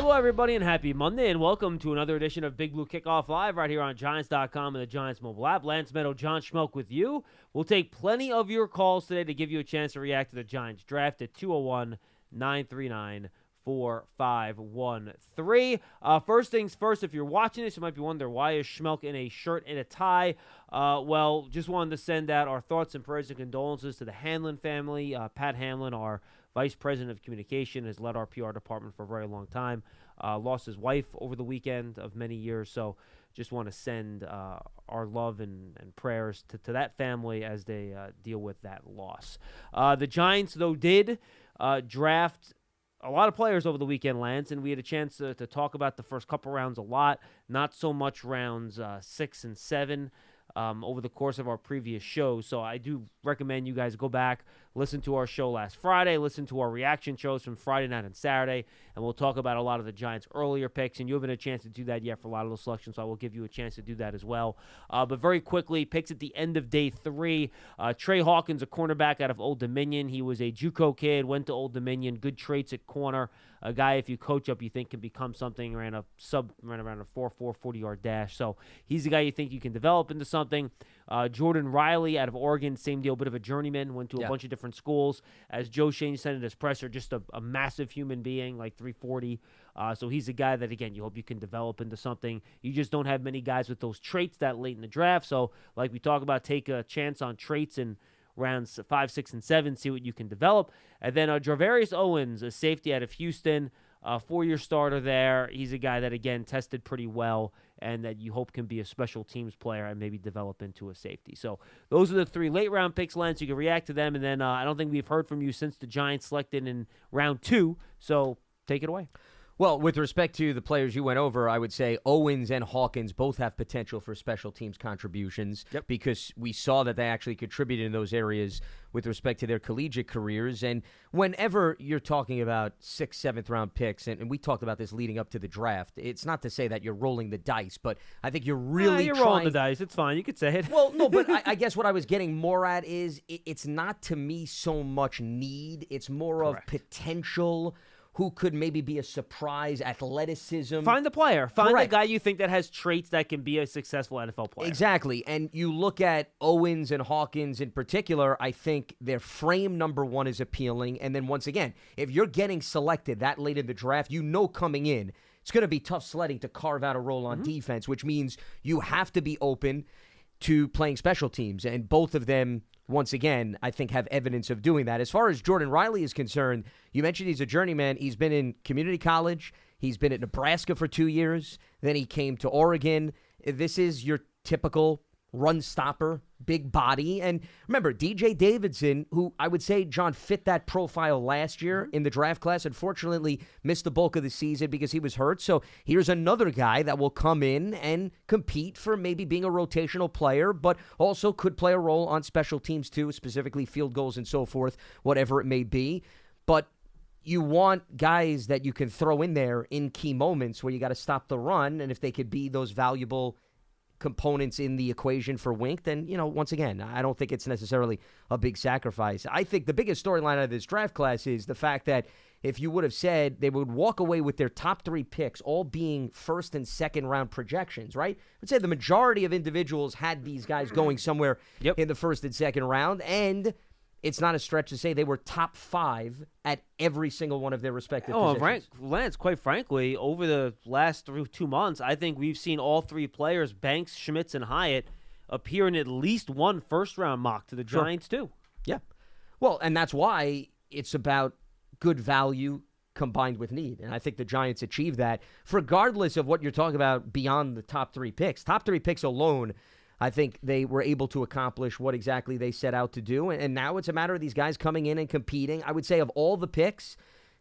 Hello, everybody, and happy Monday, and welcome to another edition of Big Blue Kickoff Live right here on Giants.com and the Giants mobile app. Lance Medow, John Schmelk with you. We'll take plenty of your calls today to give you a chance to react to the Giants draft at 201 939 4513. Uh, first things first, if you're watching this, you might be wondering why is Schmelk in a shirt and a tie? Uh, well, just wanted to send out our thoughts and prayers and condolences to the Hanlon family. Uh, Pat Hanlon, our vice president of communication, has led our PR department for a very long time. Uh, lost his wife over the weekend of many years, so just want to send uh, our love and, and prayers to, to that family as they uh, deal with that loss. Uh, the Giants, though, did uh, draft a lot of players over the weekend, Lance, and we had a chance to, to talk about the first couple rounds a lot, not so much rounds uh, six and seven um, over the course of our previous shows. So I do recommend you guys go back, listen to our show last Friday, listen to our reaction shows from Friday night and Saturday, and we'll talk about a lot of the Giants' earlier picks. And you haven't had a chance to do that yet for a lot of those selections, so I will give you a chance to do that as well. Uh, but very quickly, picks at the end of day three. Uh, Tre Hawkins, a cornerback out of Old Dominion. He was a JUCO kid, went to Old Dominion, good traits at corner. A guy, if you coach up, you think can become something. Ran a sub, ran around a 4 4 40 yard dash. So he's a guy you think you can develop into something. Uh, Jordan Riley out of Oregon, same deal, bit of a journeyman, went to a Yeah. bunch of different schools. As Joe Schoen said in his presser, just a, a massive human being, like 340. Uh, so he's a guy that, again, you hope you can develop into something. You just don't have many guys with those traits that late in the draft. So, like we talk about, take a chance on traits and rounds five, six, and seven, see what you can develop. And then uh, Gervarrius Owens, a safety out of Houston, a four-year starter there. He's a guy that again tested pretty well, and that you hope can be a special teams player and maybe develop into a safety. So those are the three late-round picks, Lance. You can react to them, and then uh, I don't think we've heard from you since the Giants selected in round two. So take it away. Well, with respect to the players you went over, I would say Owens and Hawkins both have potential for special teams contributions Yep. because we saw that they actually contributed in those areas with respect to their collegiate careers. And whenever you're talking about sixth, seventh round picks, and, and we talked about this leading up to the draft, it's not to say that you're rolling the dice, but I think you're really Ah, you're trying rolling the dice. It's fine. You could say it. well, no, but I, I guess what I was getting more at is it, it's not to me so much need; it's more Correct. of potential. Who could maybe be a surprise athleticism? Find the player. Find Correct. the guy you think that has traits that can be a successful NFL player. Exactly. And you look at Owens and Hawkins in particular, I think their frame number one is appealing. And then once again, if you're getting selected that late in the draft, you know coming in, it's going to be tough sledding to carve out a role on mm-hmm. defense, which means you have to be open to playing special teams. And both of them, once again, I think have evidence of doing that. As far as Jordan Riley is concerned, you mentioned he's a journeyman. He's been in community college, he's been at Nebraska for two years, then he came to Oregon. This is your typical run stopper, big body. And remember, DJ Davidson, who I would say, John, fit that profile last year mm-hmm. in the draft class, unfortunately missed the bulk of the season because he was hurt. So here's another guy that will come in and compete for maybe being a rotational player, but also could play a role on special teams too, specifically field goals and so forth, whatever it may be. But you want guys that you can throw in there in key moments where you got to stop the run, and if they could be those valuable components in the equation for Wink, then you know once again, I don't think it's necessarily a big sacrifice. I think the biggest storyline out of this draft class is the fact that if you would have said they would walk away with their top three picks all being first and second round projections, right? I'd say the majority of individuals had these guys going somewhere Yep. in the first and second round, and it's not a stretch to say they were top five at every single one of their respective Oh, positions. rank, Lance, quite frankly, over the last three, two months, I think we've seen all three players, Banks, Schmitz, and Hyatt, appear in at least one first round mock to the Sure. Giants, too. Yeah. Well, and that's why it's about good value combined with need. And I think the Giants achieved that, regardless of what you're talking about beyond the top three picks. Top three picks alone, I think they were able to accomplish what exactly they set out to do. And, and now it's a matter of these guys coming in and competing. I would say of all the picks,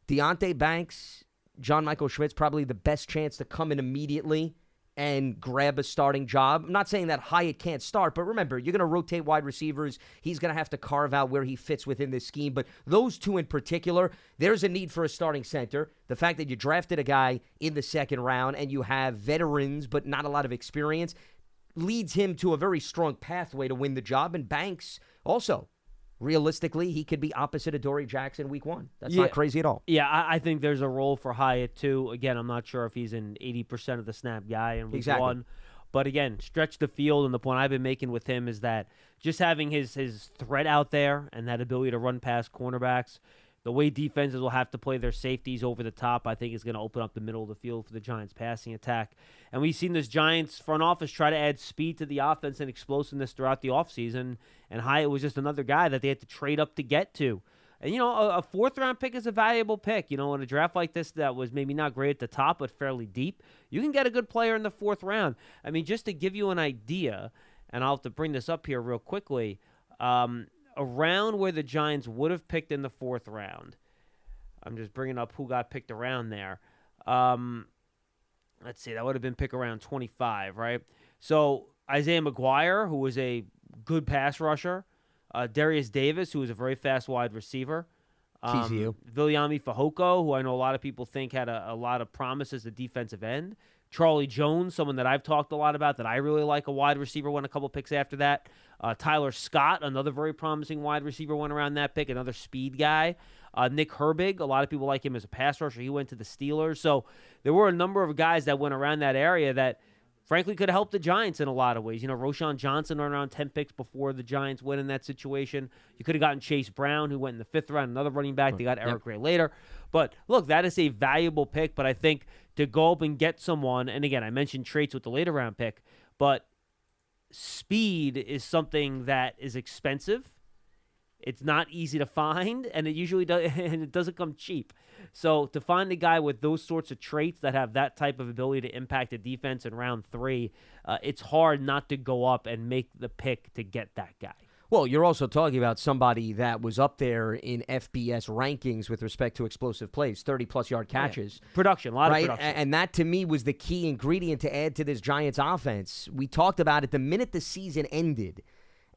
Deonte Banks, John Michael Schmitz, probably the best chance to come in immediately and grab a starting job. I'm not saying that Hyatt can't start, but remember, you're going to rotate wide receivers. He's going to have to carve out where he fits within this scheme. But those two in particular, there's a need for a starting center. The fact that you drafted a guy in the second round and you have veterans but not a lot of experience leads him to a very strong pathway to win the job. And Banks also realistically, he could be opposite of Dory Jackson week one. That's Yeah. not crazy at all. Yeah, I, I think there's a role for Hyatt too. Again, I'm not sure if he's an 80% of the snap guy in week Exactly. one, but again, stretch the field. And the point I've been making with him is that just having his his threat out there and that ability to run past cornerbacks, the way defenses will have to play their safeties over the top, I think is going to open up the middle of the field for the Giants' passing attack. And we've seen this Giants front office try to add speed to the offense and explosiveness throughout the offseason. And Hyatt was just another guy that they had to trade up to get to. And, you know, a, a fourth round pick is a valuable pick. You know, in a draft like this that was maybe not great at the top, but fairly deep, you can get a good player in the fourth round. I mean, just to give you an idea, and I'll have to bring this up here real quickly, um, around where the Giants would have picked in the fourth round. I'm just bringing up who got picked around there. Um, let's see, that would have been pick around 25, right? So Isaiah McGuire, who was a good pass rusher, uh, Derius Davis, who was a very fast wide receiver, um, TCU. Viliami Fehoko, who I know a lot of people think had a, a lot of promise as a defensive end. Charlie Jones, someone that I've talked a lot about that I really like, a wide receiver, went a couple picks after that. Uh, Tyler Scott, another very promising wide receiver, went around that pick, another speed guy. Uh, Nick Herbig, a lot of people like him as a pass rusher. He went to the Steelers. So there were a number of guys that went around that area that, frankly, could help the Giants in a lot of ways. You know, Roschon Johnson around 10 picks before the Giants went in that situation. You could have gotten Chase Brown, who went in the fifth round, another running back. They got Eric Gray later. But look, that is a valuable pick. But I think to go up and get someone, and again, I mentioned traits with the later round pick, but speed is something that is expensive. It's not easy to find, and it usually does, and it doesn't come cheap. So to find a guy with those sorts of traits that have that type of ability to impact a defense in round three, uh, it's hard not to go up and make the pick to get that guy. Well, you're also talking about somebody that was up there in FBS rankings with respect to explosive plays, 30 plus yard catches. Production, a lot right? of production. And that to me was the key ingredient to add to this Giants offense. We talked about it the minute the season ended.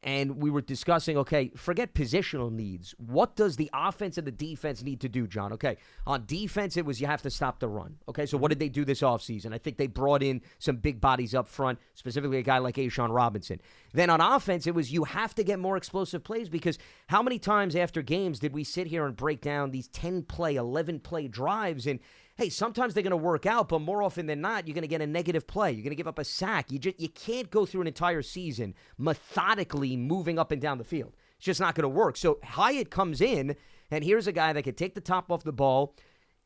And we were discussing, okay, forget positional needs. What does the offense and the defense need to do, John? Okay, on defense, it was you have to stop the run. Okay, so what did they do this offseason? I think they brought in some big bodies up front, specifically a guy like A'Shawn Robinson. Then on offense, it was you have to get more explosive plays because how many times after games did we sit here and break down these 10 play, 11 play drives? And hey, sometimes they're going to work out, but more often than not, you're going to get a negative play. You're going to give up a sack. You just you can't go through an entire season methodically moving up and down the field. It's just not going to work. So Hyatt comes in, and here's a guy that can take the top off the ball,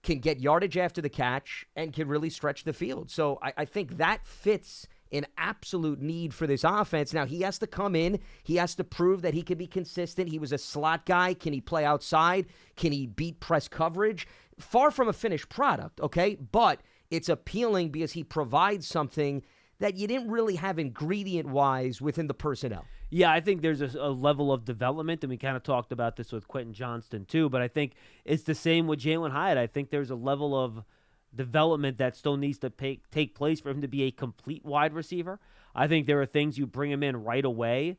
can get yardage after the catch, and can really stretch the field. So I, I think that fits an absolute need for this offense. Now, he has to come in. He has to prove that he can be consistent. He was a slot guy. Can he play outside? Can he beat press coverage? Far from a finished product, okay? But it's appealing because he provides something that you didn't really have ingredient wise within the personnel. Yeah, I think there's a, a level of development, and we kind of talked about this with Quentin Johnston too. But I think it's the same with Jalin Hyatt. I think there's a level of development that still needs to pay, take place for him to be a complete wide receiver. I think there are things you bring him in right away.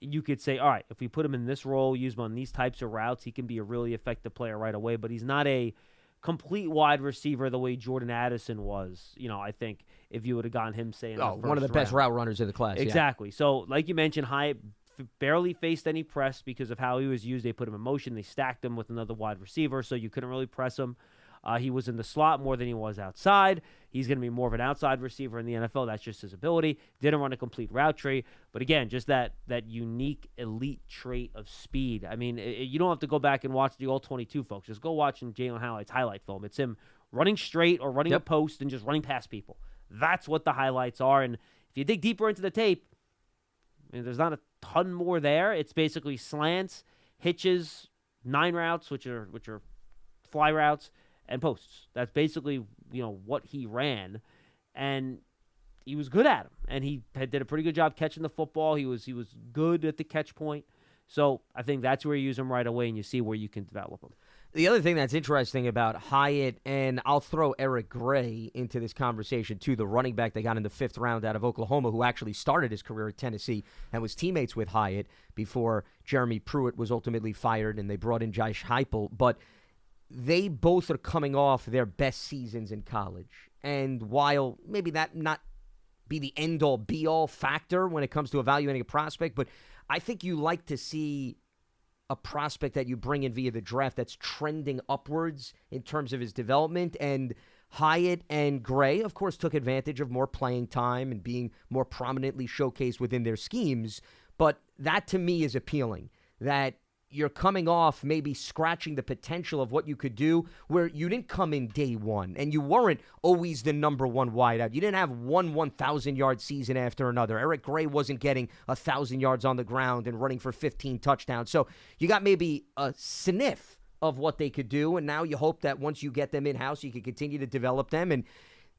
You could say, all right, if we put him in this role, use him on these types of routes, he can be a really effective player right away. But he's not a complete wide receiver the way Jordan Addison was. You know, I think if you would have gotten him, say, Oh, one of the first best route runners in the class. yeah. Exactly. So, like you mentioned, Hyatt f- barely faced any press because of how he was used. They put him in motion. They stacked him with another wide receiver, so you couldn't really press him. Uh, he was in the slot more than he was outside. He's going to be more of an outside receiver in the NFL. That's just his ability. Didn't run a complete route tree, but again, just that that unique elite trait of speed. I mean, i- i- you don't have to go back and watch the all 22 folks. Just go watch Jalin Hyatt's highlight film. It's him running straight or running a post and just running past people. That's what the highlights are. And if you dig deeper into the tape, I mean, there's not a ton more there. It's basically slants, hitches, nine routes, which are which are fly routes, and posts. That's basically you know what he ran, and he was good at them. And he had, did a pretty good job catching the football. He was he was good at the catch point. So I think that's where you use him right away, and you see where you can develop him. The other thing that's interesting about Hyatt, and I'll throw Eric Gray into this conversation too, the running back they got in the fifth round out of Oklahoma, who actually started his career at Tennessee and was teammates with Hyatt before Jeremy Pruitt was ultimately fired and they brought in Josh Heupel. But they both are coming off their best seasons in college. And while maybe that not be the end all be all factor when it comes to evaluating a prospect, but I think you like to see a prospect that you bring in via the draft that's trending upwards in terms of his development. And Hyatt and Gray, of course, took advantage of more playing time and being more prominently showcased within their schemes. But that to me is appealing. That you're coming off maybe scratching the potential of what you could do where you didn't come in day one and you weren't always the number one wideout. You didn't have one 1,000 yard season after another. Eric Gray wasn't getting a 1,000 yards on the ground and running for 15 touchdowns. So you got maybe a sniff of what they could do. And now you hope that once you get them in house, you can continue to develop them. And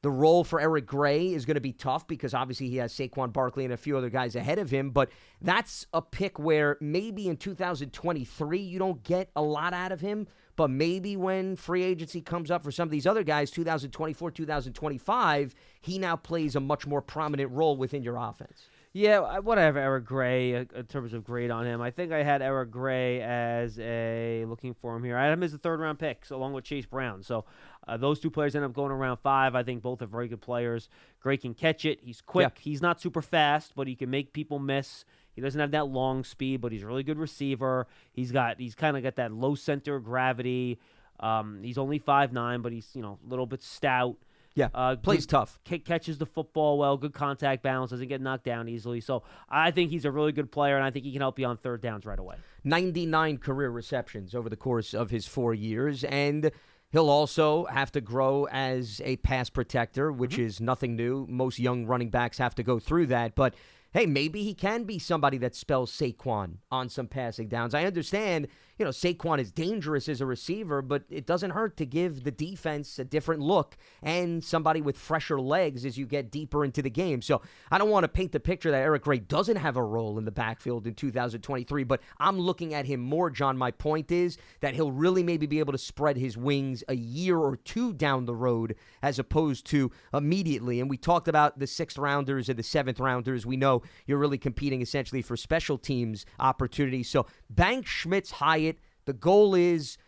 the role for Eric Gray is going to be tough because obviously he has Saquon Barkley and a few other guys ahead of him. But that's a pick where maybe in 2023 you don't get a lot out of him. But maybe when free agency comes up for some of these other guys, 2024, 2025, he now plays a much more prominent role within your offense. Yeah, whatever. Eric Gray, uh, in terms of grade on him, I think I had Eric Gray as a looking for him here. I had him as a third round pick, so along with Chase Brown. So uh, those two players end up going around five. I think both are very good players. Gray can catch it. He's quick. Yeah. He's not super fast, but he can make people miss. He doesn't have that long speed, but he's a really good receiver. He's got he's kind of got that low center of gravity. Um, he's only five nine, but he's you know a little bit stout. Yeah, uh, plays good, tough. Catches the football well. Good contact balance. Doesn't get knocked down easily. So I think he's a really good player, and I think he can help you on third downs right away. 99 career receptions over the course of his four years, and he'll also have to grow as a pass protector, which mm-hmm. is nothing new. Most young running backs have to go through that, but hey, maybe he can be somebody that spells Saquon on some passing downs. I understand you know, Saquon is dangerous as a receiver, but it doesn't hurt to give the defense a different look and somebody with fresher legs as you get deeper into the game. So I don't want to paint the picture that Eric Gray doesn't have a role in the backfield in 2023, but I'm looking at him more, John. My point is that he'll really maybe be able to spread his wings a year or two down the road as opposed to immediately. And we talked about the sixth rounders and the seventh rounders. We know you're really competing essentially for special teams opportunities. So Bank Schmitz Hyatt the goal is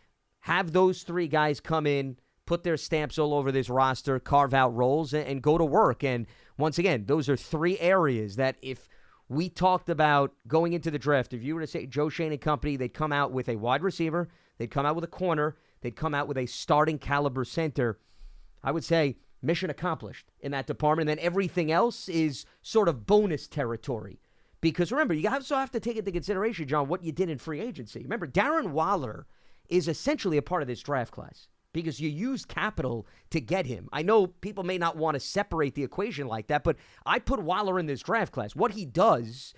have those three guys come in, put their stamps all over this roster, carve out roles, and, and go to work. And once again, those are three areas that if we talked about going into the draft, if you were to say Joe Schoen and company, they'd come out with a wide receiver, they'd come out with a corner, they'd come out with a starting caliber center. I would say mission accomplished in that department. And then everything else is sort of bonus territory. Because remember, you also have to take into consideration, John, what you did in free agency. Remember, Darren Waller is essentially a part of this draft class because you used capital to get him. I know people may not want to separate the equation like that, but I put Waller in this draft class. What he does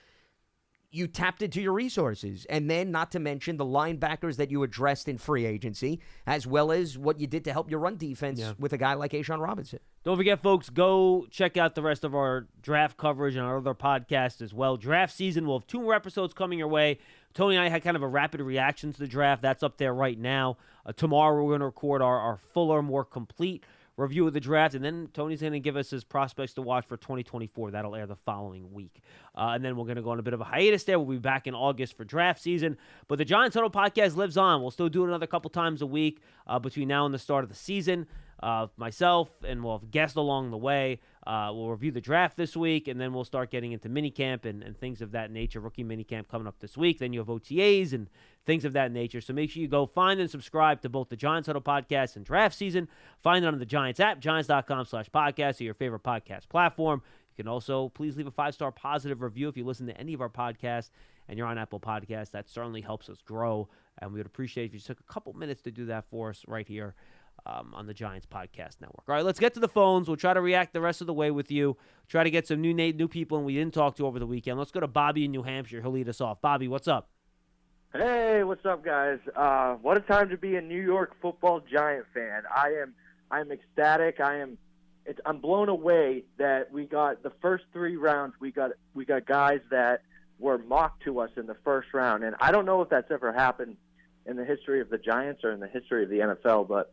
you tapped into your resources. And then, not to mention the linebackers that you addressed in free agency, as well as what you did to help your run defense yeah. with a guy like A'Shawn Robinson. Don't forget, folks, go check out the rest of our draft coverage and our other podcasts as well. Draft season, we'll have two more episodes coming your way. Tony and I had kind of a rapid reaction to the draft. That's up there right now. Uh, tomorrow, we're going to record our, our fuller, more complete review of the draft, and then Tony's going to give us his prospects to watch for 2024. That'll air the following week. Uh, and then we're going to go on a bit of a hiatus there. We'll be back in August for draft season. But the Giants Huddle podcast lives on. We'll still do it another couple times a week uh, between now and the start of the season. Myself, and we'll have guests along the way. Uh, we'll review the draft this week, and then we'll start getting into minicamp and, and things of that nature. Rookie minicamp coming up this week. Then you have OTAs and things of that nature. So make sure you go find and subscribe to both the Giants Huddle podcast and draft season. Find it on the Giants app, giants.com slash podcast, or your favorite podcast platform. You can also please leave a five star positive review if you listen to any of our podcasts and you're on Apple Podcasts. That certainly helps us grow. And we would appreciate if you took a couple minutes to do that for us right here um, on the Giants Podcast Network. All right, let's get to the phones. We'll try to react the rest of the way with you. Try to get some new new people and we didn't talk to over the weekend. Let's go to Bobby in New Hampshire. He'll lead us off. Bobby, what's up? Hey, what's up, guys? Uh, what a time to be a New York Football Giant fan. I am, I am ecstatic. I am, I'm blown away that we got the first three rounds. We got, we got guys that were mocked to us in the first round, and I don't know if that's ever happened in the history of the Giants or in the history of the NFL. But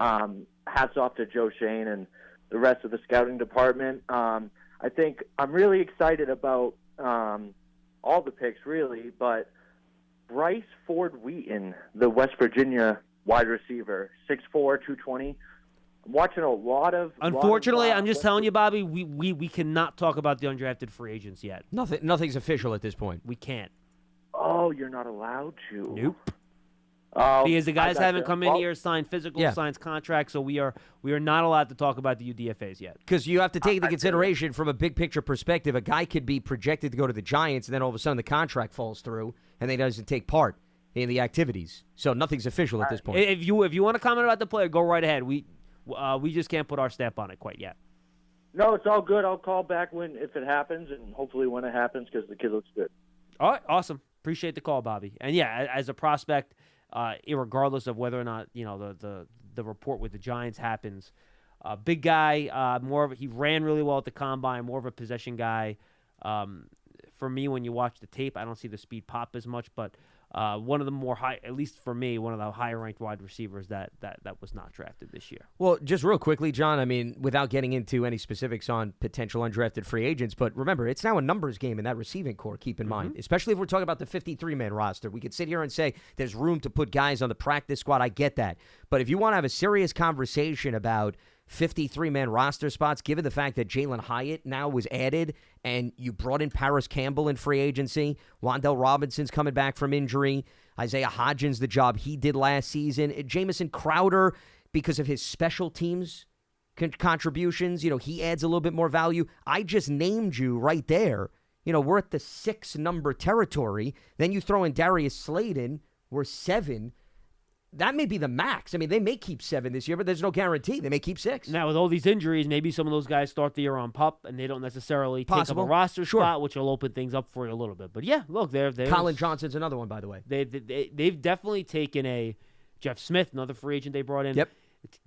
um, hats off to Joe Schoen and the rest of the scouting department. Um, I think I'm really excited about um, all the picks, really, but Bryce Ford Wheaton, the West Virginia wide receiver, 6'4", 220. I'm watching a lot of. Unfortunately, lot of, I'm just telling you, Bobby, we, we, we cannot talk about the undrafted free agents yet. Nothing, nothing's official at this point. We can't. Oh, you're not allowed to. Nope. Oh, Because the guys haven't come in Well, here, signed physical, Yeah. signed contracts, so we are we are not allowed to talk about the UDFA's yet. Because you have to take into I feel it. consideration from a big picture perspective, a guy could be projected to go to the Giants, and then all of a sudden the contract falls through, and then he doesn't take part in the activities. So nothing's official at this point. If you if you want to comment about the player, go right ahead. We uh, we just can't put our stamp on it quite yet. No, it's all good. I'll call back when if it happens, and hopefully when it happens, because the kid looks good. All right, awesome. Appreciate the call, Bobby. And yeah, as a prospect, uh, regardless of whether or not you know the the, the report with the Giants happens, uh, big guy, uh, more of he ran really well at the combine, more of a possession guy. Um, for me, when you watch the tape, I don't see the speed pop as much, but uh, one of the more high, at least for me, one of the higher ranked wide receivers that that that was not drafted this year. Well, just real quickly, John, I mean, without getting into any specifics on potential undrafted free agents, but remember, it's now a numbers game in that receiving core, keep in mind, especially if we're talking about the 53 man roster. We could sit here and say there's room to put guys on the practice squad. I get that. But if you want to have a serious conversation about 53 man roster spots, given the fact that Jalin Hyatt now was added and you brought in Parris Campbell in free agency, Wan'Dale Robinson's coming back from injury, Isaiah Hodgins, the job he did last season, Jamison Crowder, because of his special teams con- contributions, you know, he adds a little bit more value. I just named you right there. You know, we're at the six number territory. Then you throw in Darius Slayton, we're seven. That may be the max. I mean, they may keep seven this year, but there's no guarantee. They may keep six. Now, with all these injuries, maybe some of those guys start the year on pup, and they don't necessarily Possible. take up a roster Sure. spot, which will open things up for you a little bit. But yeah, look, they're they Collin Johnson's another one, by the way. They, they they've definitely taken a Jeff Smith, another free agent they brought in. Yep.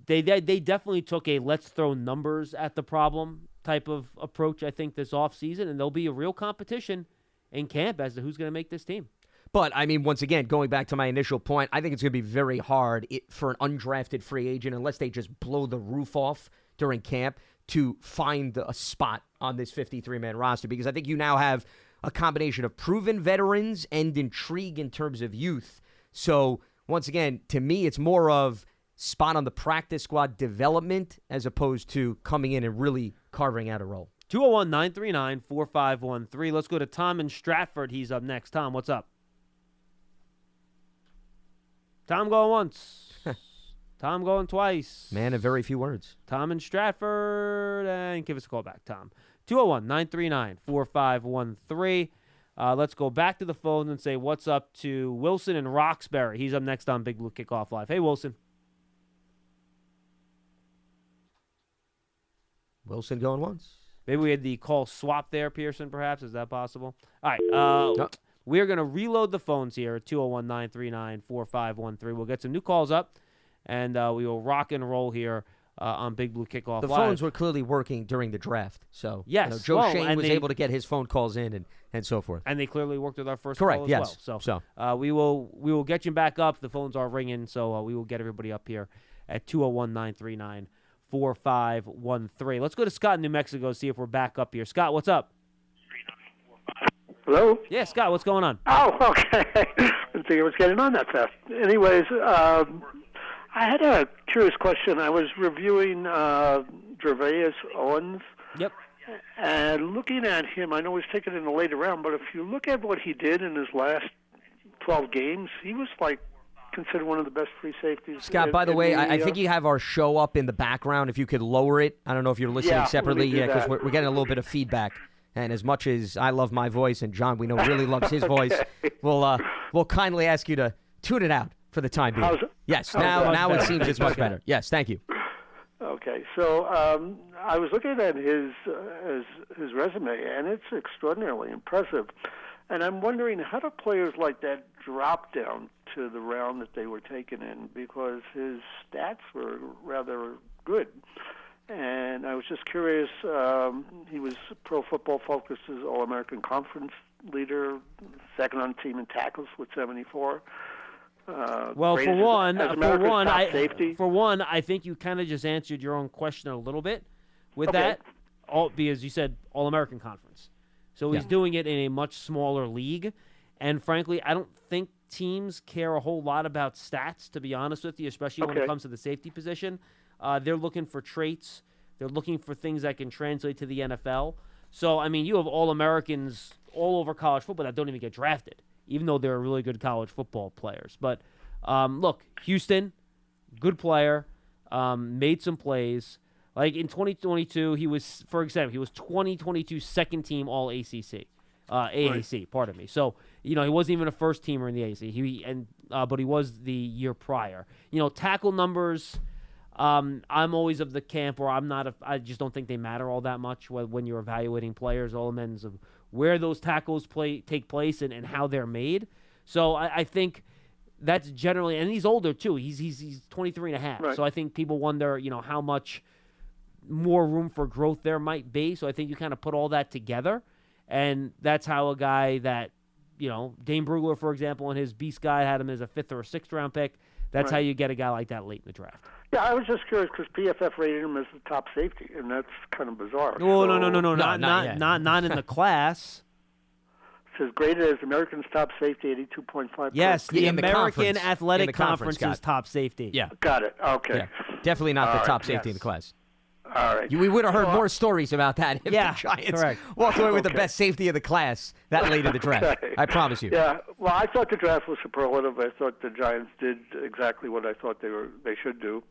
They, they they definitely took a let's throw numbers at the problem type of approach. I think this offseason, and there'll be a real competition in camp as to who's going to make this team. But I mean, once again, going back to my initial point, I think it's going to be very hard for an undrafted free agent, unless they just blow the roof off during camp, to find a spot on this 53 man roster. Because I think you now have a combination of proven veterans and intrigue in terms of youth. So, once again, to me, it's more of spot on the practice squad development as opposed to coming in and really carving out a role. 201 939 4513. Let's go to Tom in Stratford. He's up next. Tom, what's up? Tom going once. Tom going twice. Man of very few words. Tom in Stratford. And give us a call back, Tom. 201 939 4513. Uh, let's go back to the phone and say what's up to Wilson and Roxbury. He's up next on Big Blue Kickoff Live. Hey, Wilson. Wilson going once. Maybe we had the call swap there, Pearson, perhaps. Is that possible? All right. Uh, No. We're going to reload the phones here 201 939 4513. We'll get some new calls up, and uh, we will rock and roll here uh, on Big Blue Kickoff The Live. phones were clearly working during the draft, so you know, Yes, Joe well, Schoen was they- able to get his phone calls in and, and so forth. and they clearly worked with our first Correct. call as yes. well. So, so Uh, we will we will get you back up. The phones are ringing, so uh, we will get everybody up here at 201 939 4513. Let's go to Scott in New Mexico, see if we're back up here. Scott, what's up? Hello? Yeah, Scott, what's going on? Oh, okay. Didn't think it was getting on that fast. Anyways, um, I had a curious question. I was reviewing uh, Gervarrius Owens, Yep. and looking at him, I know he's taken in the later round, but if you look at what he did in his last 12 games, he was like considered one of the best free safeties. Scott, in- by the way, I, I uh, think you have our show up in the background. If you could lower it, I don't know if you're listening Yeah, separately. Yeah, because we're, we're getting a little bit of feedback. And as much as I love my voice, and John, we know really loves his voice, we'll uh, we'll kindly ask you to tune it out for the time being. How's yes, how's now now it seems it's much better. Yes, thank you. Okay, so um, I was looking at his, uh, his his resume, and it's extraordinarily impressive. And I'm wondering how do players like that drop down to the round that they were taken in because his stats were rather good. And I was just curious. Um, he was Pro Football Focus's All-American Conference leader, second on team in tackles with 74. Uh, Well, for one, as for one, I safety. for one, I think you kind of just answered your own question a little bit with Okay. that. All because you said All American Conference, so he's Yeah. doing it in a much smaller league, and frankly, I don't think teams care a whole lot about stats. To be honest with you, especially when it comes to the safety position, uh, they're looking for traits. They're looking for things that can translate to the NFL. So, I mean, you have All Americans all over college football that don't even get drafted. even though they're really good college football players. But um, look, Houston, good player, um, made some plays. Like in 2022, he was, for example, he was 2022 second team All ACC, uh, AAC. Pardon me. So you know he wasn't even a first teamer in the AAC. He and uh, but he was the year prior. You know tackle numbers. Um, I'm always of the camp where I'm not. A, I just don't think they matter all that much when, when you're evaluating players. All amends of where those tackles play take place and, and how they're made. So I, I think that's generally, and he's older too. He's he's he's 23 and a half. Right. So I think people wonder, you know, how much more room for growth there might be. So I think you kind of put all that together, and that's how a guy that, you know, Dane Brugler, for example, in his Beast guy had him as a fifth or a sixth round pick. That's how you get a guy like that late in the draft. Yeah, I was just curious because PFF rated him as the top safety, and that's kind of bizarre. Oh no no no no No, not not not not not in the class. says graded as American's top safety, eighty-two point five. Yes, the Yeah, in the American conference. Athletic In the conference, Conference's Scott. top safety. Yeah. got it. Okay, Yeah. Definitely not All the right, top safety in the class. All right. You, we would have heard Well, more stories about that if Yeah, the Giants correct. walked away with the best safety of the class that late in the draft. Okay. I promise you. Yeah, well, I thought the draft was superlative. I thought the Giants did exactly what I thought they were they should do,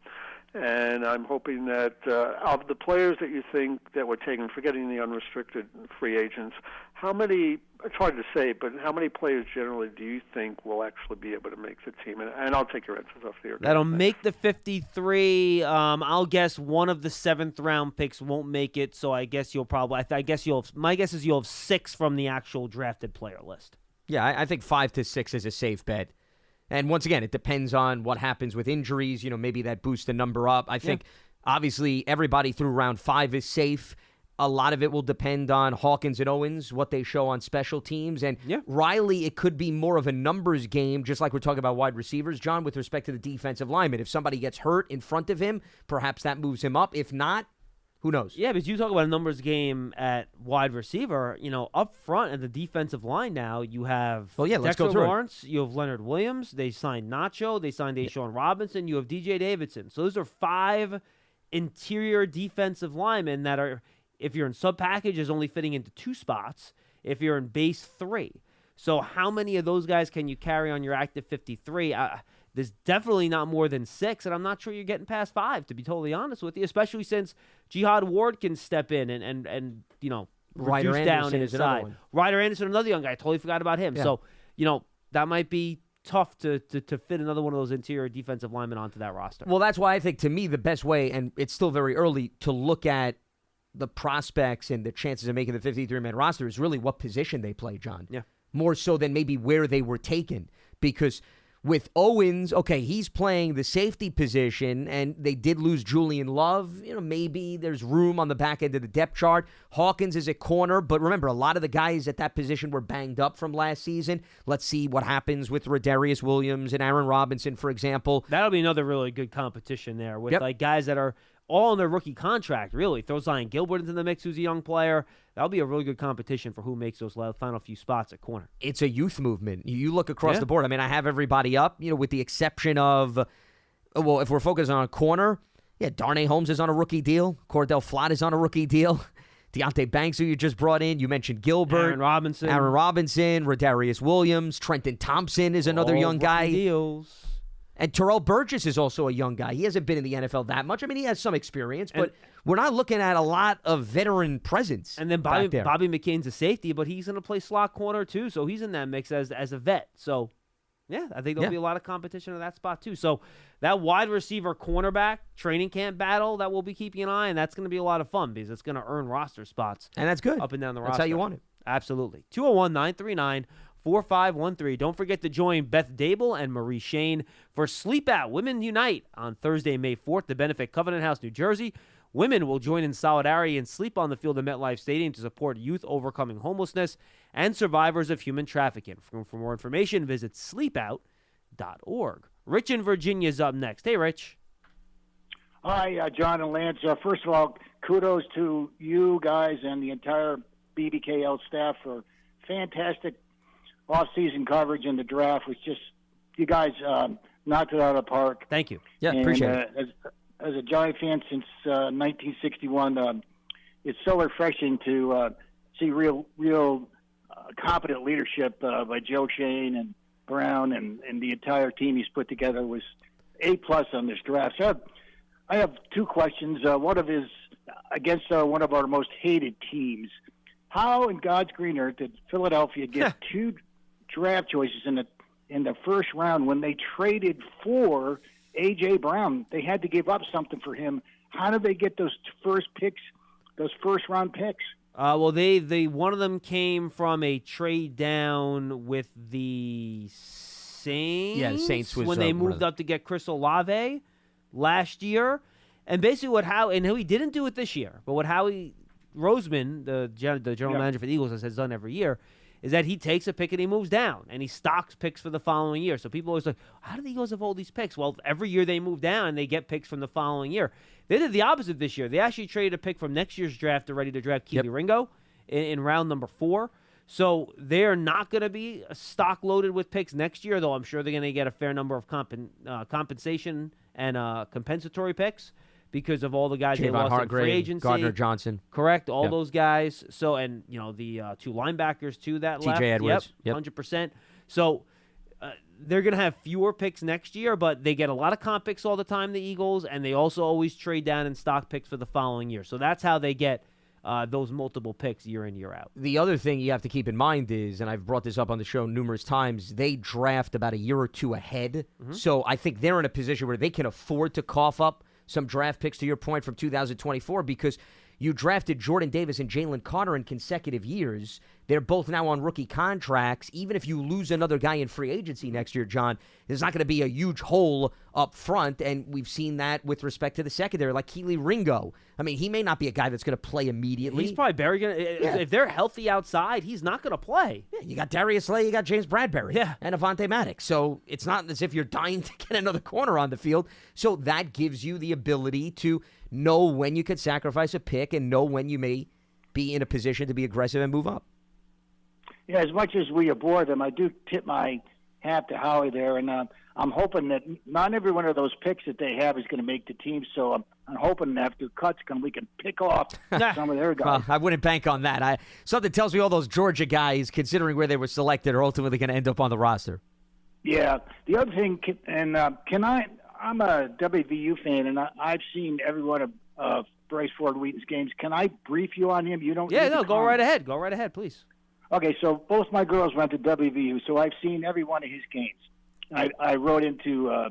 and I'm hoping that uh, of the players that you think that were taken, forgetting the unrestricted free agents, how many? It's hard to say, but how many players generally do you think will actually be able to make the team? And, and I'll take your answers off the air. That'll make the 53. Um, I'll guess one of the seventh round picks won't make it, so I guess you'll probably. I, th- I guess you'll. Have, my guess is you'll have six from the actual drafted player list. Yeah, I, I think five to six is a safe bet. And once again, it depends on what happens with injuries. You know, maybe that boosts the number up. I think obviously everybody through round five is safe. A lot of it will depend on Hawkins and Owens, what they show on special teams. And Yeah. Riley, it could be more of a numbers game, just like we're talking about wide receivers, John, with respect to the defensive lineman. If somebody gets hurt in front of him, perhaps that moves him up. If not, who knows? Yeah, but you talk about a numbers game at wide receiver. You know, up front at the defensive line now, you have Well, yeah, let's Dexter go through it. Lawrence, you have Leonard Williams. They signed Nacho. They signed Deshaun Robinson. You have DJ Davidson. So those are five interior defensive linemen that are, if you're in sub package, is only fitting into two spots. If you're in base three, so how many of those guys can you carry on your active 53? Uh, there's definitely not more than six, and I'm not sure you're getting past five, to be totally honest with you. Especially since Jihad Ward can step in and and and you know Ryder reduce down Anderson is another inside. one. Ryder Anderson, another young guy. I totally forgot about him. Yeah. So you know that might be tough to, to to fit another one of those interior defensive linemen onto that roster. Well, that's why I think to me the best way, and it's still very early to look at the prospects and the chances of making the 53 man roster is really what position they play, John. Yeah. More so than maybe where they were taken. Because with Owens, okay, he's playing the safety position, and they did lose Julian Love. You know, maybe there's room on the back end of the depth chart. Hawkins is a corner, but remember, a lot of the guys at that position were banged up from last season. Let's see what happens with Rodarius Williams and Aaron Robinson, for example. That'll be another really good competition there with Yep. like guys that are all on their rookie contract. Really, throw Zyon Gilbert into the mix, who's a young player. That'll be a really good competition for who makes those final few spots at corner. it's a youth movement. You- look across Yeah. the board. I mean, I have everybody up, you know, with the exception of, well, if we're focused on a corner, yeah, Darnay Holmes is on a rookie deal. Cor'Dale Flott is on a rookie deal. Deonte Banks, who you just brought in. You mentioned Gilbert. Aaron Robinson, Aaron Robinson, Rodarius Williams, Trenton Thompson is another all young guy. Deals. And Terrell Burgess is also a young guy. He hasn't been in the NFL that much. I mean, he has some experience, but And- we're not looking at a lot of veteran presence. And then Bobby. Bobby McCain's a safety, but he's going to play slot corner too, so he's in that mix as as a vet. So, yeah, I think there'll Yeah. be a lot of competition at that spot too. So, that wide receiver cornerback training camp battle that we'll be keeping an eye, on, that's going to be a lot of fun because it's going to earn roster spots and that's good. up and down the roster. That's how you want it. Absolutely. 201 939 4513. Don't forget to join Beth Dable and Marie Schoen for Sleep Out Women Unite on Thursday, May 4th to benefit Covenant House, New Jersey. Women will join in solidarity and sleep on the field of MetLife Stadium to support youth overcoming homelessness and survivors of human trafficking. For, for more information, visit sleepout.org. Rich in Virginia is up next. Hey, Rich. Hi, uh, John and Lance. Uh, first of all, kudos to you guys and the entire BBKL staff for fantastic off-season coverage and the draft. Was just you guys um, knocked it out of the park. Thank you. Yeah, And, appreciate uh, it. As, as a Giant fan since uh, 1961, um, it's so refreshing to uh, see real, real uh, competent leadership uh, by Joe Schoen and Brown and, and the entire team he's put together was a plus on this draft. So I have, I have two questions. Uh, one of is against uh, one of our most hated teams. How in God's green earth did Philadelphia get two draft choices in the in the first round when they traded for AJ Brown? They had to give up something for him. How did they get those first picks, those first round picks? Uh, well, they they one of them came from a trade down with the Saints. Yeah, the Saints was, when uh, they one moved the- up to get Chris Olave last year, and basically what how and he didn't do it this year, but what Howie Roseman, the gen, the general Yeah. manager for the Eagles, has, has done every year. Is that he takes a pick and he moves down and he stocks picks for the following year. So people always like, how do the Eagles have all these picks? Well, every year they move down and they get picks from the following year. They did the opposite this year. They actually traded a pick from next year's draft to ready to draft Kelee Yep. Ringo in, in round number four. So they're not going to be stock loaded with picks next year, though I'm sure they're going to get a fair number of compen, uh, compensation and uh, compensatory picks because of all the guys they Javon lost in free agency. Gardner Johnson. Correct, all Yep. those guys. So and you know the uh, two linebackers too that TJ left. Edwards. Yep, Yep. hundred percent. So uh, they're gonna have fewer picks next year, but they get a lot of comp picks all the time. The Eagles, and they also always trade down and stock picks for the following year. So that's how they get uh, those multiple picks year in year out. The other thing you have to keep in mind is, and I've brought this up on the show numerous times, they draft about a year or two ahead. So I think they're in a position where they can afford to cough up some draft picks, to your point, from 2024, because you drafted Jordan Davis and Jalen Carter in consecutive years. They're both now on rookie contracts. Even if you lose another guy in free agency next year, John, there's not going to be a huge hole up front. And we've seen that with respect to the secondary, like Kelee Ringo. I mean, he may not be a guy that's going to play immediately. He's probably Barry gonna Yeah. if they're healthy outside, he's not gonna play. Yeah, you got Darius Slay, you got James Bradberry, Yeah. and Avonte Maddox. So it's not as if you're dying to get another corner on the field. So that gives you the ability to know when you could sacrifice a pick and know when you may be in a position to be aggressive and move up. Yeah, as much as we abhor them, I do tip my hat to Howie there, and uh, I'm hoping that not every one of those picks that they have is going to make the team. So I'm, I'm hoping after cuts come, we can pick off some of their guys. Well, I wouldn't bank on that. I something tells me all those Georgia guys, considering where they were selected, are ultimately going to end up on the roster. Yeah. The other thing, and uh, can I? I'm a WVU fan, and I, I've seen every one of uh, Bryce Ford Wheaton's games. Can I brief you on him? You don't. Yeah, no, go comment. right ahead. Go right ahead, please. Okay, so both my girls went to WVU, so I've seen every one of his games. I, I wrote into uh,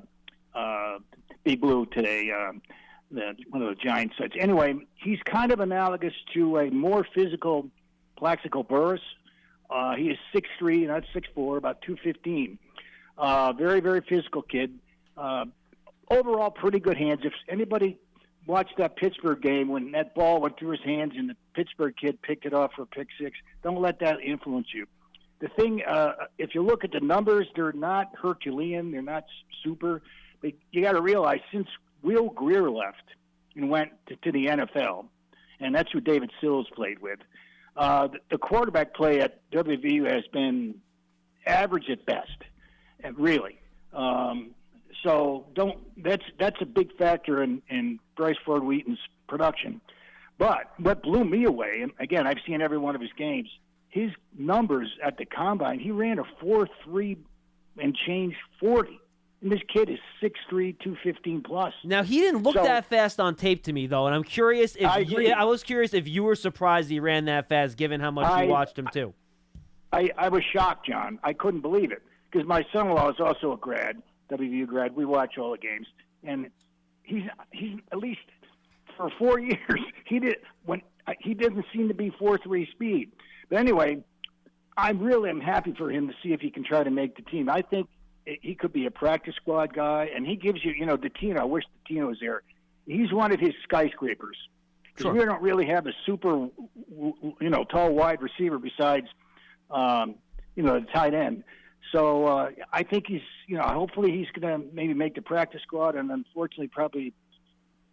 uh, Big Blue today, um, the, one of the giant sites. Anyway, he's kind of analogous to a more physical Plaxico Burress. Uh, he is 6'3", not 6'4", about 215. Uh, very, very physical kid. Uh, overall, pretty good hands. If anybody watched that Pittsburgh game when that ball went through his hands and the Pittsburgh kid picked it off for a pick six, don't let that influence you. The thing, uh, if you look at the numbers, they're not Herculean, they're not super. But you got to realize since Will Grier left and went to, to the NFL, and that's who David Sills played with, uh, the, the quarterback play at WVU has been average at best, really. Um, so don't that's that's a big factor in, in Bryce Ford Wheaton's production. But what blew me away, and again, I've seen every one of his games. His numbers at the combine, he ran a four three and change forty. And this kid is 6'3", 215 plus. Now he didn't look So- that fast on tape to me though, and I'm curious if I you. I was curious if you were surprised he ran that fast, given how much I- you watched him too. I, I was shocked, John. I couldn't believe it because my son-in-law is also a grad, WVU grad. We watch all the games, and he's he's at least for four years he did when he doesn't seem to be four three speed. But anyway, I really am happy for him to see if he can try to make the team. I think he could be a practice squad guy, and he gives you, you know, Datino. I wish Datino was there. He's one of his skyscrapers. Sure. We don't really have a super, you know, tall wide receiver besides, um, you know, the tight end. So uh, I think he's, you know, hopefully he's going to maybe make the practice squad, and unfortunately probably,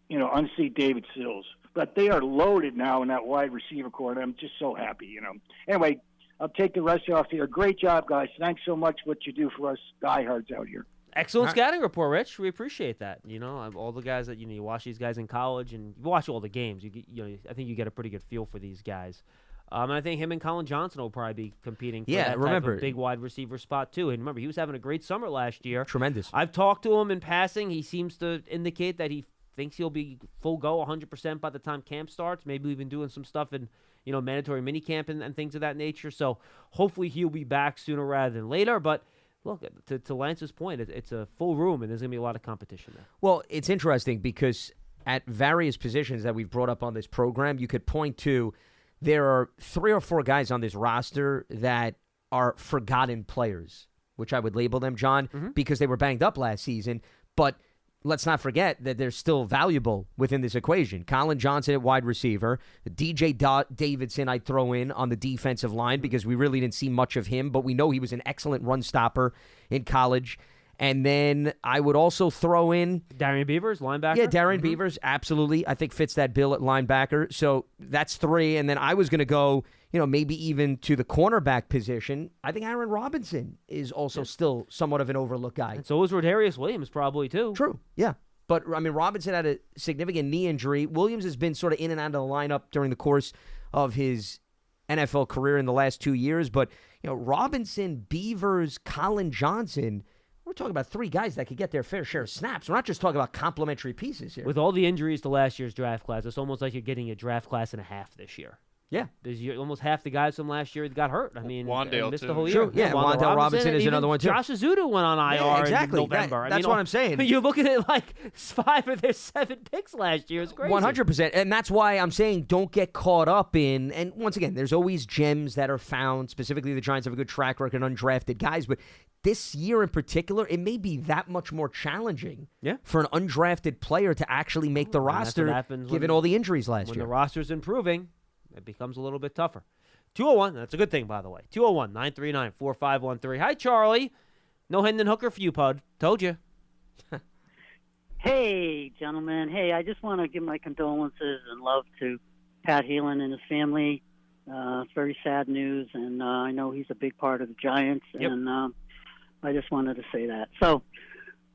you know, unseat David Sills. But they are loaded now in that wide receiver core, and I'm just so happy, you know. Anyway, I'll take the rest off here. Great job, guys. Thanks so much for what you do for us diehards out here. Excellent All right. scouting report, Rich. We appreciate that. You know, all the guys that you know, you watch these guys in college, and you watch all the games. You, you know, I think you get a pretty good feel for these guys. Um, and I think him and Collin Johnson will probably be competing for Yeah, that remember- big wide receiver spot too. And remember, he was having a great summer last year. Tremendous. I've talked to him in passing. He seems to indicate that he thinks he'll be full go 100% by the time camp starts. Maybe even doing some stuff in, you know, mandatory mini camp and, and things of that nature. So hopefully he'll be back sooner rather than later. But look, to, to Lance's point, it, it's a full room and there's going to be a lot of competition there. Well, it's interesting because at various positions that we've brought up on this program, you could point to there are three or four guys on this roster that are forgotten players, which I would label them, John, mm-hmm. because they were banged up last season. But let's not forget that they're still valuable within this equation. Collin Johnson at wide receiver, DJ Da- Davidson I'd throw in on the defensive line mm-hmm. because we really didn't see much of him, but we know he was an excellent run stopper in college. And then I would also throw in Darrian Beavers, linebacker. yeah, Darren mm-hmm. Beavers, absolutely. I think fits that bill at linebacker. So that's three. And then I was going to go, you know, maybe even to the cornerback position. I think Aaron Robinson is also still somewhat of an overlooked guy. And so is Rodarius Williams, probably too. True. Yeah. But I mean, Robinson had a significant knee injury. Williams has been sort of in and out of the lineup during the course of his NFL career in the last two years. But you know, Robinson, Beavers, Collin Johnson. We're talking about three guys that could get their fair share of snaps. We're not just talking about complementary pieces here. With all the injuries to last year's draft class, it's almost like you're getting a draft class and a half this year. yeah. There's you- almost half the guys from last year that got hurt. I mean, Wan'Dale, and missed the too. whole True, year. yeah, Wan'Dale Robinson is another one, too. Josh Ezeudu went on IR Yeah, exactly. in That- November. I that's mean, what I'm saying. You're looking at like five of their seven picks last year. It's crazy. One hundred percent, and that's why I'm saying don't get caught up in. And once again, there's always gems that are found. Specifically, the Giants have a good track record, undrafted guys. But this year in particular, it may be that much more challenging. Yeah. for an undrafted player to actually make the And roster, given when- all the injuries last When year. the roster's improving, it becomes a little bit tougher. 201, that's a good thing, by the way. 201 939 4513. Hi, Charlie. No Hendon Hooker for you, Pud. Told you. Hey, gentlemen. Hey, I just want to give my condolences and love to Pat Hanlon and his family. Uh, it's very sad news, and uh, I know he's a big part of the Giants, Yep. and um, I just wanted to say that. So,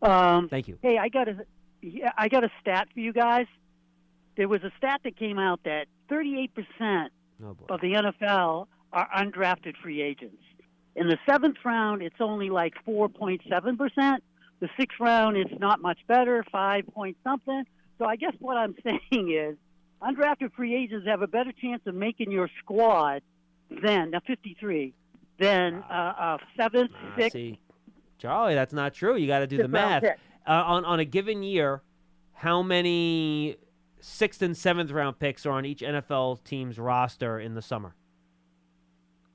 um, Thank you. hey, I got a, yeah, I got a stat for you guys. There was a stat that came out that 38 percent Oh, boy. of the NFL are undrafted free agents. In the seventh round, it's only like 4.7 percent. The sixth round, it's not much better, five point something. So I guess what I'm saying is, undrafted free agents have a better chance of making your squad than now 53 than uh, uh, seventh, Ah, sixth, Charlie, that's not true. You got to do the math. Uh, on, on a given year, how many sixth and seventh round picks are on each NFL team's roster in the summer?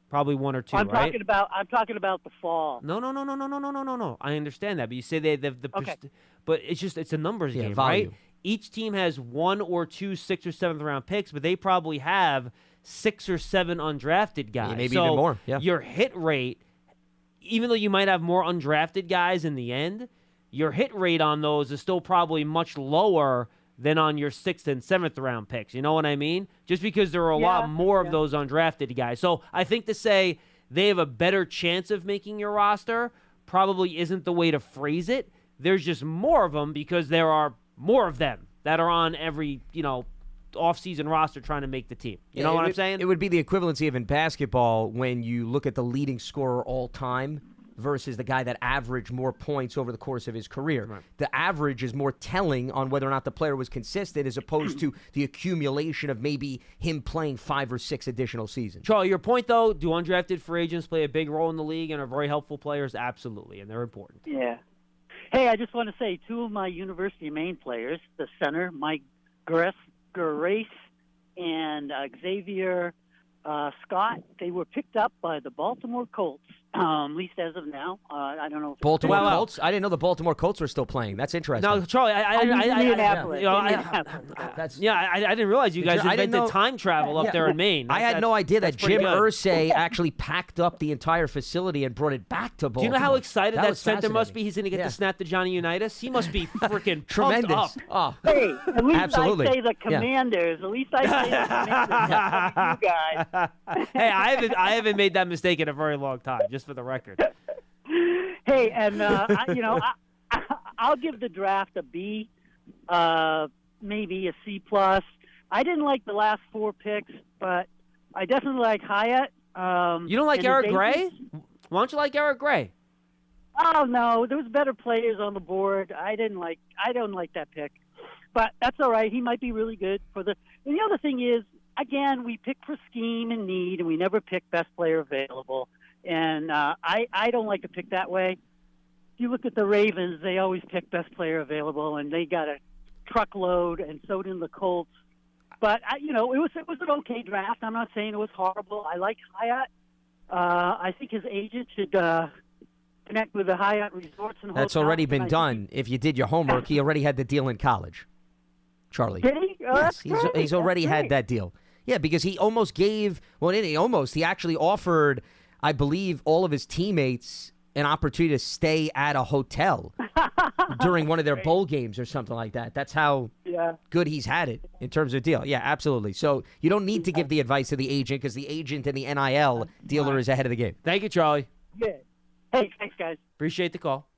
Probably one or two, I'm right? talking about. I'm talking about the fall. No, no, no, no, no, no, no, no, no, no. I understand that, but you say they the, the Okay. pers- but it's just it's a numbers Yeah, game, volume. right? Each team has one or two sixth or seventh round picks, but they probably have six or seven undrafted guys. maybe so even more, yeah. Your hit rate, even though you might have more undrafted guys in the end, your hit rate on those is still probably much lower than on your sixth and seventh round picks. You know what I mean? Just because there are a Yeah, lot more yeah. of those undrafted guys. So I think to say they have a better chance of making your roster probably isn't the way to phrase it. There's just more of them because there are more of them that are on every, you know, off-season roster trying to make the team. You know it what I'm saying? It would be the equivalency of in basketball when you look at the leading scorer all time versus the guy that averaged more points over the course of his career. The average is more telling on whether or not the player was consistent as opposed to the accumulation of maybe him playing five or six additional seasons. Charlie, your point though, do undrafted free agents play a big role in the league and are very helpful players? Absolutely, and they're important. Yeah. Hey, I just want to say two of my University of Maine players, the center, Mike Grace, Grace and uh, Xavier uh, Scott, they were picked up by the Baltimore Colts, um, at least as of now. Uh, I don't know. If Baltimore Well, well. Colts? I didn't know the Baltimore Colts were still playing. That's interesting. Now, Charlie, I, I, I mean, I, I, I, know, I- Indianapolis. That's yeah, I, I didn't realize you guys I didn't invented know- time travel up Yeah. there in Maine. I had no idea that Jim good. Irsay actually packed up the entire facility and brought it back to Baltimore. Do you know how excited that, was center must be? He's going to get Yeah. to snap to Johnny Unitas. He must be freaking Tremendous. pumped up. Oh, Hey, at least Absolutely. I say the Yeah. Commanders. At least I say the Commanders. You guys. hey, I haven't I haven't made that mistake in a very long time. Just for the record. Hey, and uh, I, you know, I, I'll give the draft a B, uh, maybe a C plus. I didn't like the last four picks, but I definitely like Hyatt. Um, You don't like Eric Gray? Why don't you like Eric Gray? Oh no, there was better players on the board. I didn't like. I don't like that pick, but that's all right. He might be really good for the. And the other thing is, again, we pick for scheme and need, and we never pick best player available. And uh, I I don't like to pick that way. If you look at the Ravens, they always pick best player available, and they got a truckload, and so did the Colts. But I, you know, it was it was an okay draft. I'm not saying it was horrible. I like Hyatt. Uh, I think his agent should uh, connect with the Hyatt Resorts and That's hotels, already been done. If you did your homework, he already had the deal in college. Charlie. Did he? Oh, Yes, he's, he's already had that deal. Yeah, because he almost gave, well, he almost, he actually offered, I believe, all of his teammates an opportunity to stay at a hotel during one of their bowl games or something like that. That's how Yeah. good he's had it in terms of deal. Yeah, absolutely. So you don't need to give the advice to the agent because the agent and the NIL dealer is ahead of the game. Thank you, Charlie. Yeah. Hey, thanks, guys. Appreciate the call.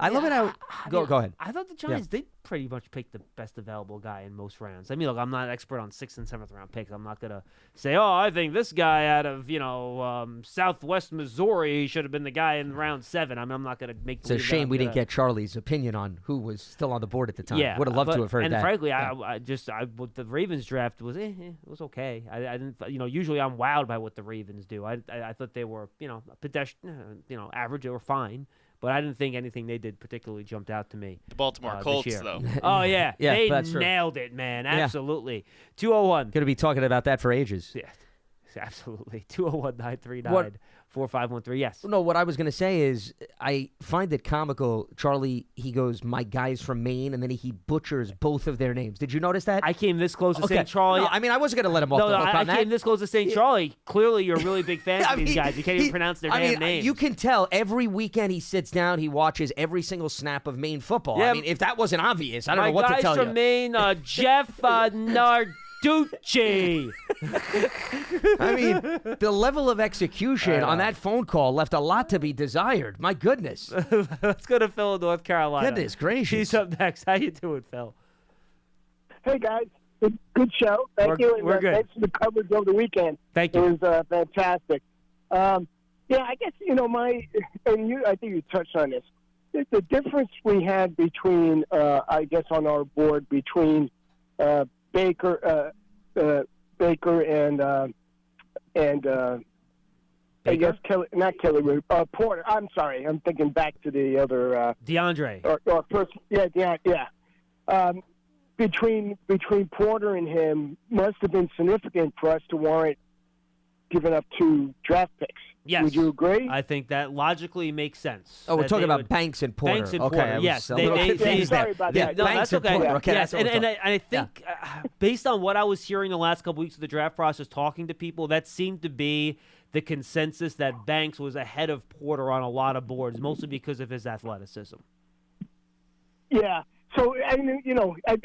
I love it how. I Go, mean, go ahead. I thought the Giants did pretty much pick the best available guy in most rounds. I mean, look, I'm not an expert on sixth and seventh round picks. I'm not gonna say, oh, I think this guy out of you know um, Southwest Missouri should have been the guy in round seven. I mean, I'm not gonna make. It's a shame we didn't get Charlie's opinion on who was still on the board at the time. Yeah, would have loved but- to have heard and that. And frankly, Yeah. I, I just I the Ravens draft was eh, eh, it was okay. I, I didn't you know usually I'm wowed by what the Ravens do. I I, I thought they were you know pedestrian you know average. They were fine, but I didn't think anything they did particularly jumped out to me. The Baltimore uh, Colts, though. oh yeah, yeah, they nailed true. it, man. Absolutely. Two hundred one. Going to be talking about that for ages. Yeah. Absolutely. 201 939 four five one three. Yes. No, what I was going to say is I find it comical. Charlie, he goes, "My guy's from Maine," and then he butchers both of their names. Did you notice that? I came this close to okay. saying Charlie. No, I mean, I wasn't going to let him off no, the no, hook I, I on that. came this close to saying Charlie. Clearly, you're a really big fan of these mean, guys. You can't he- even pronounce their I damn mean, names. You can tell every weekend he sits down, he watches every single snap of Maine football. Yeah, I mean, if that wasn't obvious, I don't know what to tell you. My guys from. Maine, uh, Jeff uh, Narducci. I mean, the level of execution on that phone call left a lot to be desired. My goodness. Let's go to Phil in North Carolina. Goodness gracious. He's up next. How you doing, Phil? Hey guys, good, good show. Thank We're- you. and, we're uh, good. Thanks for the coverage over the weekend. Thank you. It was uh, fantastic. Um, yeah, I guess you know my and you. I think you touched on this. The, the difference we had between, uh, I guess, on our board between uh, Baker, uh, uh, Baker and uh, and uh, I guess Kelly, not Kelly, uh, Porter. I'm sorry, I'm thinking back to the other. Uh, DeAndre. or, or first, yeah, yeah, yeah. Um, between between Porter and him must have been significant for us to warrant giving up two draft picks. Yes. Would you agree? I think that logically makes sense. Oh, we're talking about would- Banks and Porter. Banks and okay, Porter, yes, they- they- they- there. Sorry about yeah, that. No, Banks that's and okay. Porter. Okay, yes, that's and, and, I, and I think uh, based on what I was hearing the last couple weeks of the draft process, talking to people, that seemed to be the consensus that Banks was ahead of Porter on a lot of boards, mostly because of his athleticism. yeah. So, I mean, you know, I,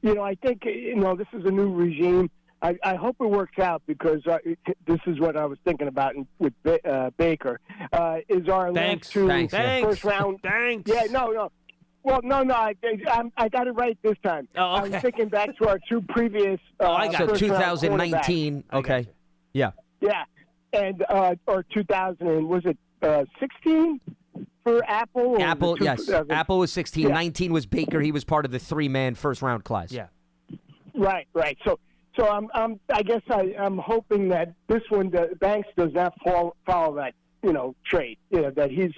you know, I think you know this is a new regime. I, I hope it works out because uh, it, this is what I was thinking about in, with ba- uh, Baker. Uh, is our Banks. last two Banks, yeah. First round Banks. Yeah, no, no. Well, no, no. I, I, I got it right this time. Oh, I okay. was thinking back to our two previous. Uh, Oh, I got So it. first 2019. Okay. you. Yeah. Yeah, and uh, or 2000 was it uh, 16 for Apple? or Apple, two- yes. uh, Apple was 16. Yeah. 19 was Baker. He was part of the three man first round class. Yeah. Right, right. So, so I'm, I'm, I guess I, I'm hoping that this one, the Banks, does not fall, follow that, you know, trade. You know, that he's,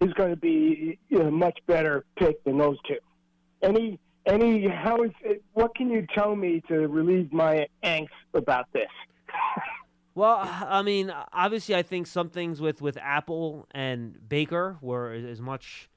he's going to be you know, a much better pick than those two. Any, any, how is, it, what can you tell me to relieve my angst about this? Well, I mean, obviously, I think some things with with Apple and Baker were as much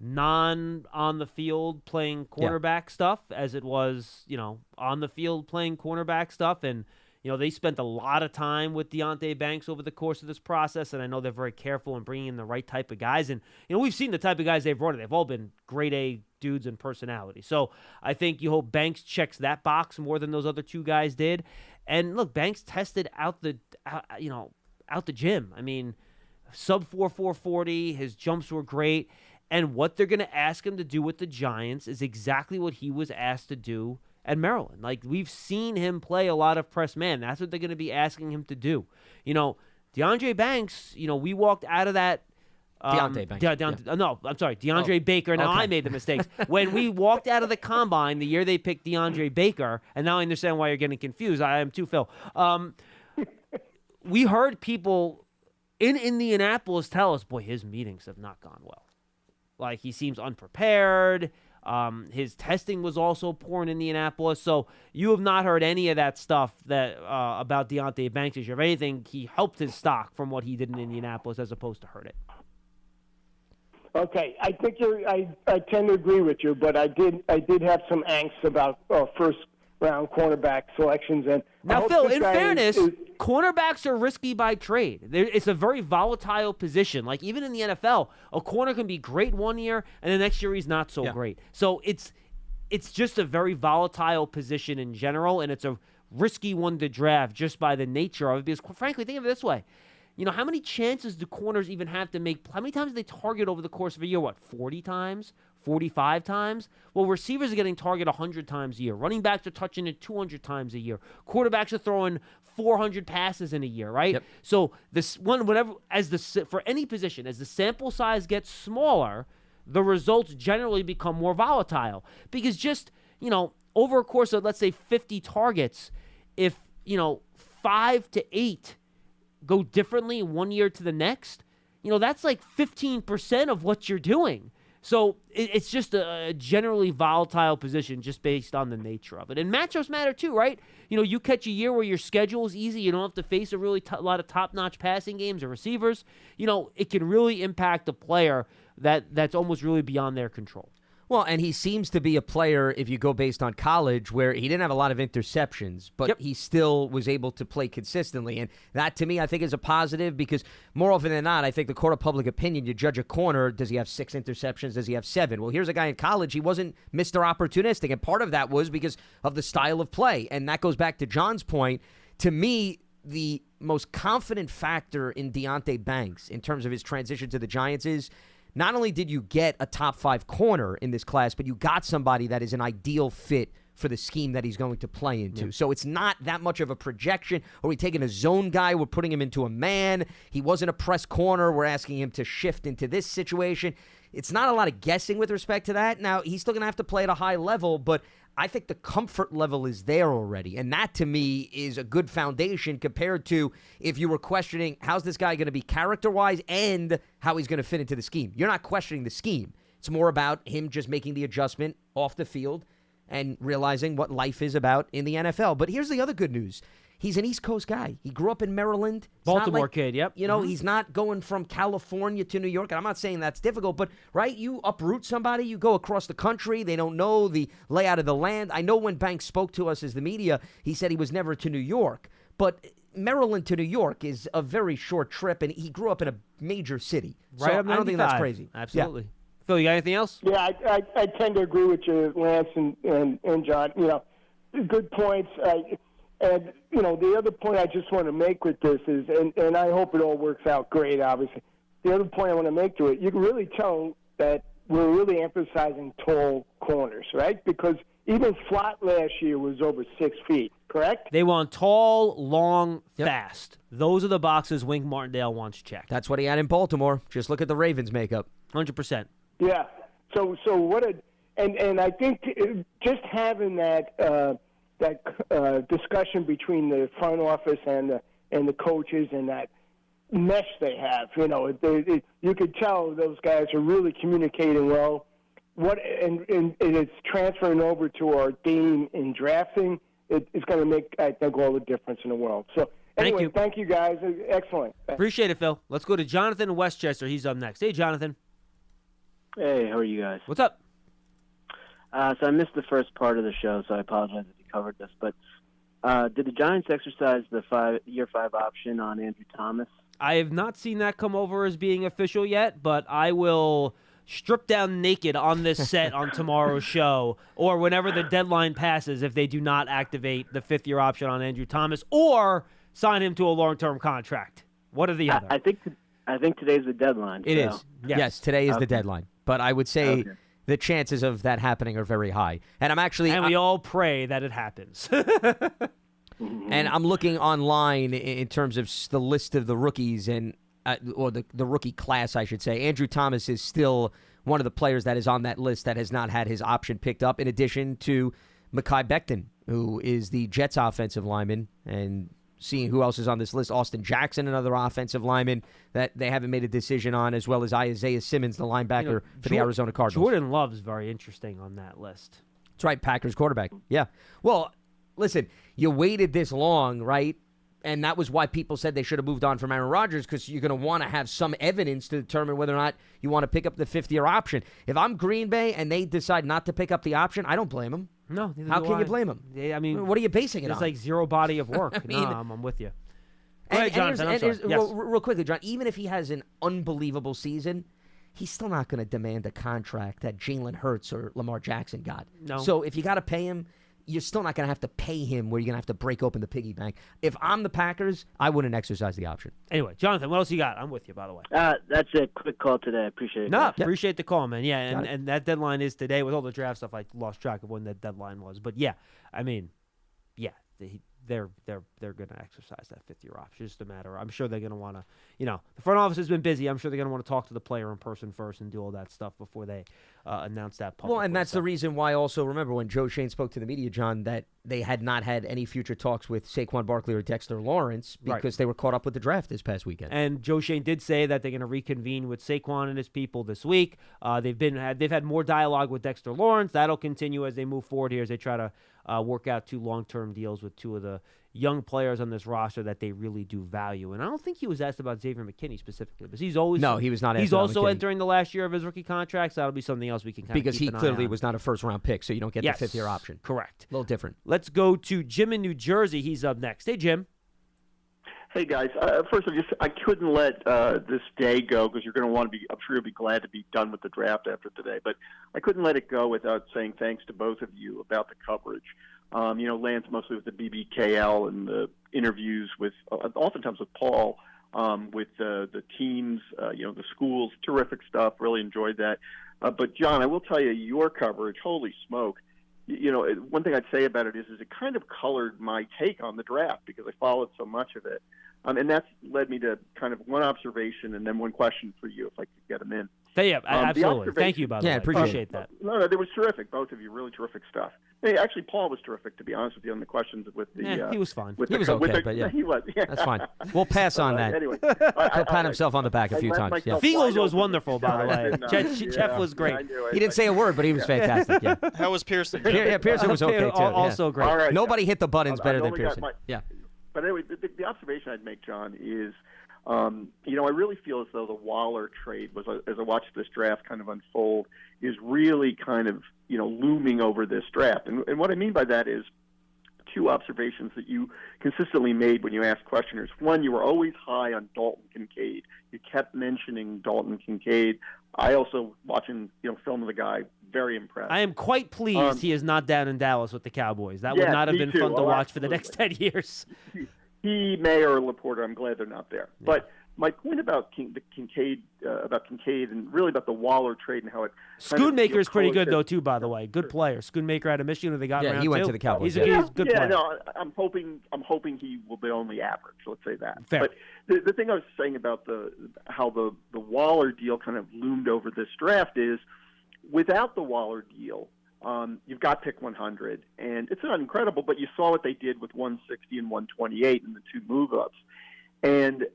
non on the field playing cornerback stuff as it was, you know, on the field playing cornerback stuff. And, you know, they spent a lot of time with Deonte Banks over the course of this process. And I know they're very careful in bringing in the right type of guys. And, you know, we've seen the type of guys they've brought in. They've all been grade A dudes and personality. So I think you hope Banks checks that box more than those other two guys did. And look, Banks tested out the, out, you know, out the gym. I mean, sub 4 440, his jumps were great. And what they're going to ask him to do with the Giants is exactly what he was asked to do at Maryland. Like we've seen him play a lot of press man. That's what they're going to be asking him to do. You know, DeAndre Banks. You know, we walked out of that. Um, Deonte Banks, De- Deont- uh, No, I'm sorry, DeAndre Oh, Baker. Now okay. I made the mistakes when we walked out of the combine the year they picked DeAndre Baker, and now I understand why you're getting confused. I am too, Phil. Um, we heard people in Indianapolis tell us, boy, his meetings have not gone well. Like he seems unprepared. Um, his testing was also poor in Indianapolis. So you have not heard any of that stuff that uh, about Deonte Banks. If anything, he helped his stock from what he did in Indianapolis as opposed to hurt it. Okay, I think you're. I, I tend to agree with you, but I did I did have some angst about uh, first round cornerback selections. And Now, Phil, in fairness, is- cornerbacks are risky by trade. There, it's a very volatile position. Like even in the NFL, a corner can be great one year, and the next year he's not so Yeah. great. So it's it's just a very volatile position in general, and it's a risky one to draft just by the nature of it. Because, frankly, think of it this way. You know, how many chances do corners even have to make? How many times do they target over the course of a year? What, 40 times? 45 times? Well, receivers are getting targeted 100 times a year. Running backs are touching it 200 times a year. Quarterbacks are throwing 400 passes in a year, right? Yep. So this one, whatever, as the for any position, as the sample size gets smaller, the results generally become more volatile because just you know over a course of let's say 50 targets, if you know five to eight go differently one year to the next, you know, that's like 15% of what you're doing. So it, it's just a, generally volatile position just based on the nature of it. And matchups matter too, right? You know, you catch a year where your schedule is easy, you don't have to face a really lot of top notch passing games or receivers. You know, it can really impact a player that that's almost really beyond their control. Well, and he seems to be a player, if you go based on college, where he didn't have a lot of interceptions, but Yep. he still was able to play consistently. And that, to me, I think is a positive because more often than not, I think the court of public opinion, you judge a corner, does he have six interceptions? Does he have seven? Well, here's a guy in college, he wasn't Mr. Opportunistic. And part of that was because of the style of play. And that goes back to John's point. To me, the most confident factor in Deonte Banks in terms of his transition to the Giants is not only did you get a top five corner in this class, but you got somebody that is an ideal fit for the scheme that he's going to play into. So it's not that much of a projection. Are we taking a zone guy? We're putting him into a man. He wasn't a press corner. We're asking him to shift into this situation. It's not a lot of guessing with respect to that. Now, he's still going to have to play at a high level, but I think the comfort level is there already. And that to me is a good foundation compared to if you were questioning how's this guy going to be character wise and how he's going to fit into the scheme. You're not questioning the scheme, it's more about him just making the adjustment off the field and realizing what life is about in the NFL. But here's the other good news. He's an East Coast guy. He grew up in Maryland. It's Baltimore like- kid, yep. You know, mm-hmm. he's not going from California to New York. And I'm not saying that's difficult, but right, you uproot somebody, you go across the country, they don't know the layout of the land. I know when Banks spoke to us as the media, he said he was never to New York. But Maryland to New York is a very short trip, and he grew up in a major city. Right so I don't think that's 95. crazy. Yeah. Absolutely. Phil, you got anything else? Yeah, I, I, I tend to agree with you, Lance and, and, and John. You know, good points. I, and, you know, the other point I just want to make with this is, and, and I hope it all works out great, obviously. The other point I want to make to it, you can really tell that we're really emphasizing tall corners, right? Because even Flott last year was over six feet, correct? They want tall, long, Yep. fast. Those are the boxes Wink Martindale wants checked. That's what he had in Baltimore. Just look at the Ravens makeup. 100%. Yeah. So so what a and and I think uh, just having that uh, that uh, discussion between the front office and the and the coaches and that mesh they have, you know, they, it, you could tell those guys are really communicating well. What and, and, and it's transferring over to our game in drafting. It, it's going to make I think all the difference in the world. So Thank anyway, you. thank you guys. Excellent. Appreciate it, Phil. Let's go to Jonathan Westchester. He's up next. Hey, Jonathan. Hey, how are you guys? What's up? Uh, so I missed the first part of the show, so I apologize if you covered this. But uh, did the Giants exercise the five year five option on Andrew Thomas? I have not seen that come over as being official yet, but I will strip down naked on this set on tomorrow's show or whenever the deadline passes if they do not activate the fifth year option on Andrew Thomas or sign him to a long term contract. What are the I, other? I think t- I think today's the deadline. It so- is. Yes. Yes, today is the deadline. But I would say Okay. The chances of that happening are very high. And I'm actually and we all pray that it happens. and I'm looking online in terms of the list of the rookies and uh, or the the rookie class, I should say. Andrew Thomas is still one of the players that is on that list that has not had his option picked up. In addition to Mekhi Becton, who is the Jets offensive lineman, and seeing who else is on this list, Austin Jackson, another offensive lineman that they haven't made a decision on, as well as Isaiah Simmons, the linebacker You know, for the Arizona Cardinals. Jordan Love's very interesting on that list. That's right, Packers quarterback. Yeah. Well, listen, you waited this long, right? And that was why people said they should have moved on from Aaron Rodgers because you're going to want to have some evidence to determine whether or not you want to pick up the fifth year option. If I'm Green Bay and they decide not to pick up the option, I don't blame them. No, neither How can you blame them? Yeah, I mean, what are you basing it on? It's like zero body of work. I mean- no, I'm, I'm with you. And- ahead, Jonathan. And here's- Yes. real, real quickly, John, even if he has an unbelievable season, he's still not going to demand a contract that Jalen Hurts or Lamar Jackson got. No. So if you got to pay him, you're still not going to have to pay him where you're going to have to break open the piggy bank. If I'm the Packers, I wouldn't exercise the option. Anyway, Jonathan, what else you got? I'm with you, by the way. Uh, that's a quick call today. I appreciate it. No, guys. appreciate the call, man. Yeah, and, and that deadline is today. With all the draft stuff, I lost track of when that deadline was. But yeah, I mean, yeah, they, they're they're they're going to exercise that fifth year option. It's just a matter. I'm sure they're going to want to, you know, the front office has been busy. I'm sure they're going to want to talk to the player in person first and do all that stuff before they uh, announce that. Well, and that's So- the reason why. Also, remember when Joe Schoen spoke to the media, John, that they had not had any future talks with Saquon Barkley or Dexter Lawrence Right. because they were caught up with the draft this past weekend. And Joe Schoen did say that they're going to reconvene with Saquon and his people this week. Uh, they've been had they've had more dialogue with Dexter Lawrence. That'll continue as they move forward here as they try to uh, work out two long term deals with two of the young players on this roster that they really do value. And I don't think he was asked about Xavier McKinney specifically, but he's always No, he was not He's also entering the last year of his rookie contract, so that'll be something else we can kind because of he keep an eye clearly was not a first round pick, so you don't get yes, the fifth year option. Correct. A little different. Let's go to Jim in New Jersey. He's up next. Hey, Jim. Hey guys, uh, first I just I couldn't let uh, this day go because you're going to want to be. I'm sure you'll be glad to be done with the draft after today, but I couldn't let it go without saying thanks to both of you about the coverage. Um, you know, Lance mostly with the BBKL and the interviews with, uh, oftentimes with Paul, um, with uh, the teams, uh, you know, the schools, terrific stuff. Really enjoyed that. Uh, but John, I will tell you, your coverage, holy smoke! You know, one thing I'd say about it is, is it kind of colored my take on the draft because I followed so much of it. Um, and that's led me to kind of one observation and then one question for you, if I could get them in. Hey, yeah, Um, absolutely. Thank you, by the Yeah, way. appreciate it. appreciate that. No, no, it was terrific. Both of you, really terrific stuff. Hey, actually, Paul was terrific, to be honest with you, on the questions with the. Yeah, uh, he was fine. He the, was with okay, the- but yeah. he was. Yeah. That's fine. We'll pass on Uh, that. Anyway, He'll pat himself on the back a few times. Yeah. Fiegels was wonderful, by the way. Jeff- Jeff was great. He didn't say a word, but he was fantastic. Yeah, How was Pearson? Pier- yeah Pearson was okay too. Yeah. Also great. All right. Nobody hit the buttons better than Pearson. Yeah. But anyway, the, the, the observation I'd make, John, is, um, you know, I really feel as though the Waller trade was, as I watched this draft kind of unfold, is really kind of, you know, looming over this draft. And, and what I mean by that is two observations that you consistently made when you asked questioners. One, you were always high on Dalton Kincaid. You kept mentioning Dalton Kincaid. I also, watching, you know, film of the guy, very impressed. I am quite pleased Um, he is not down in Dallas with the Cowboys. That would not have been too. fun to Oh, watch for the next 10 years. he, Mayer, or LaPorta. I'm glad they're not there. But my point about King, the Kincaid, uh, about Kincaid, and really about the Waller trade and how it. kind of, you pretty good, though, too, by the way. Good player. Schoonmaker out of Michigan, they got in Yeah, he went two. to the Cowboys, He's a, yeah. he's a good yeah, player. no, I- I'm hoping I'm hoping he will be only average. Let's say that. Fair. But the, the thing I was saying about the how the the Waller deal kind of loomed over this draft is, without the Waller deal, um, you've got pick 100, and it's not incredible, but you saw what they did with 160 and 128 in the two move ups, and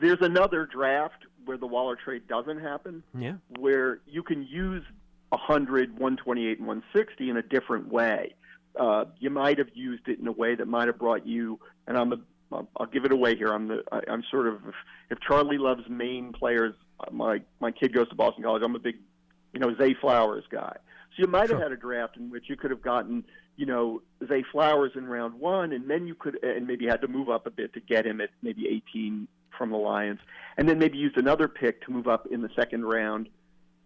there's another draft where the Waller trade doesn't happen Yeah. where you can use 100, 128, and 160 in a different way. Uh, you might have used it in a way that might have brought you, and I'm a, I'll- give it away here. I'm the, I, I'm sort of, if, if Charlie loves Maine players, uh, my my kid goes to Boston College. I'm a big, you know, Zay Flowers guy. So you might have had a draft in which you could have gotten, you know, Zay Flowers in round one, and then you could, and maybe had to move up a bit to get him at maybe 18 from the Lions, and then maybe used another pick to move up in the second round,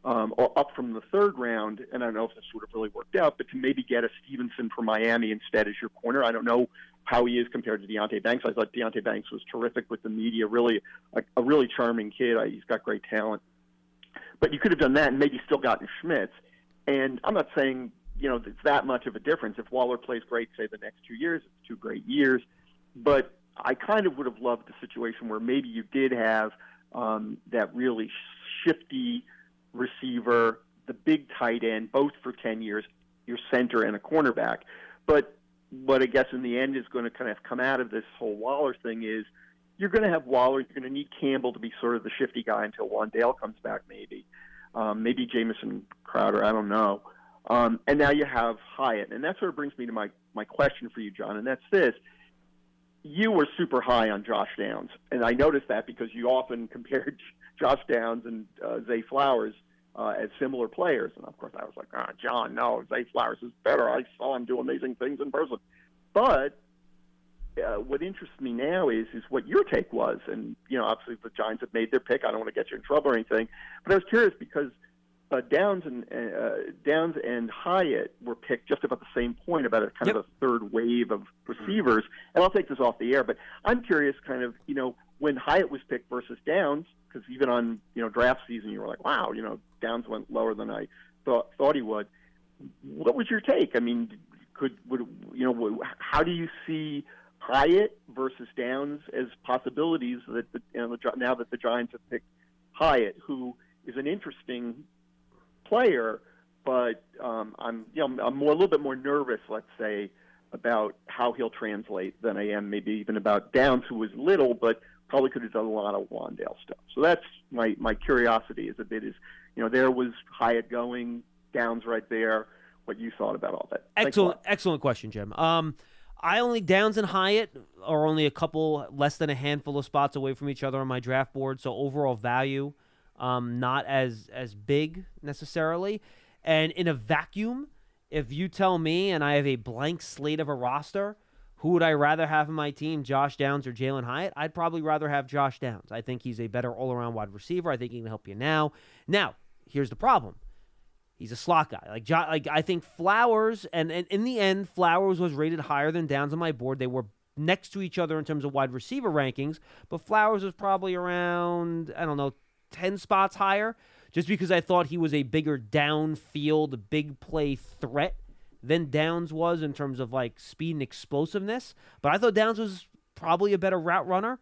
um, or up from the third round. And I don't know if this would have really worked out, but to maybe get a Stevenson from Miami instead as your corner. I don't know how he is compared to Deonte Banks. I thought Deonte Banks was terrific with the media, really a, a really charming kid. I, he's got great talent. But you could have done that and maybe still gotten Schmitz. And I'm not saying you know it's that much of a difference. If Waller plays great, say the next two years, it's two great years. But I kind of would have loved the situation where maybe you did have um, that really shifty receiver, the big tight end, both for 10 years, your center and a cornerback. But what I guess in the end is going to kind of come out of this whole Waller thing is you're going to have Waller, you're going to need Campbell to be sort of the shifty guy until Wan'Dale comes back, maybe. Um, maybe Jamison Crowder, I don't know. Um, and now you have Hyatt. And that sort of brings me to my, my question for you, John, and that's this. You were super high on Josh Downs, and I noticed that because you often compared Josh Downs and uh, Zay Flowers uh, as similar players. And of course, I was like, oh, John, no, Zay Flowers is better. I saw him do amazing things in person. But uh, what interests me now is is what your take was, and you know, obviously the Giants have made their pick. I don't want to get you in trouble or anything, but I was curious because uh, Downs and uh, Downs and Hyatt were picked just about the same point, about a kind Yep. of a third wave of receivers. And I'll take this off the air, but I'm curious, kind of, you know, when Hyatt was picked versus Downs, because even on you know draft season, you were like, wow, you know, Downs went lower than I thought thought he would. What was your take? I mean, could would you know how do you see Hyatt versus Downs as possibilities that the, you know, the, now that the Giants have picked Hyatt, who is an interesting player, but um, I'm you know I'm more a little bit more nervous, let's say, about how he'll translate than I am maybe even about Downs, who was little but probably could have done a lot of Wan'Dale stuff. So that's my my curiosity is a bit is you know there was Hyatt going, Downs right there. What you thought about all that? Excellent, excellent question, Jim. Um, I only Downs and Hyatt are only a couple less than a handful of spots away from each other on my draft board, so overall value, um, not as as big necessarily. And in a vacuum, if you tell me and I have a blank slate of a roster, who would I rather have in my team, Josh Downs or Jalin Hyatt? I'd probably rather have Josh Downs. I think he's a better all around wide receiver. I think he can help you now. Now, here's the problem. He's a slot guy. Like, like I think Flowers, and, and in the end, Flowers was rated higher than Downs on my board. They were next to each other in terms of wide receiver rankings, but Flowers was probably around, I don't know, 10 spots higher, just because I thought he was a bigger downfield, big play threat than Downs was in terms of like speed and explosiveness. But I thought Downs was probably a better route runner,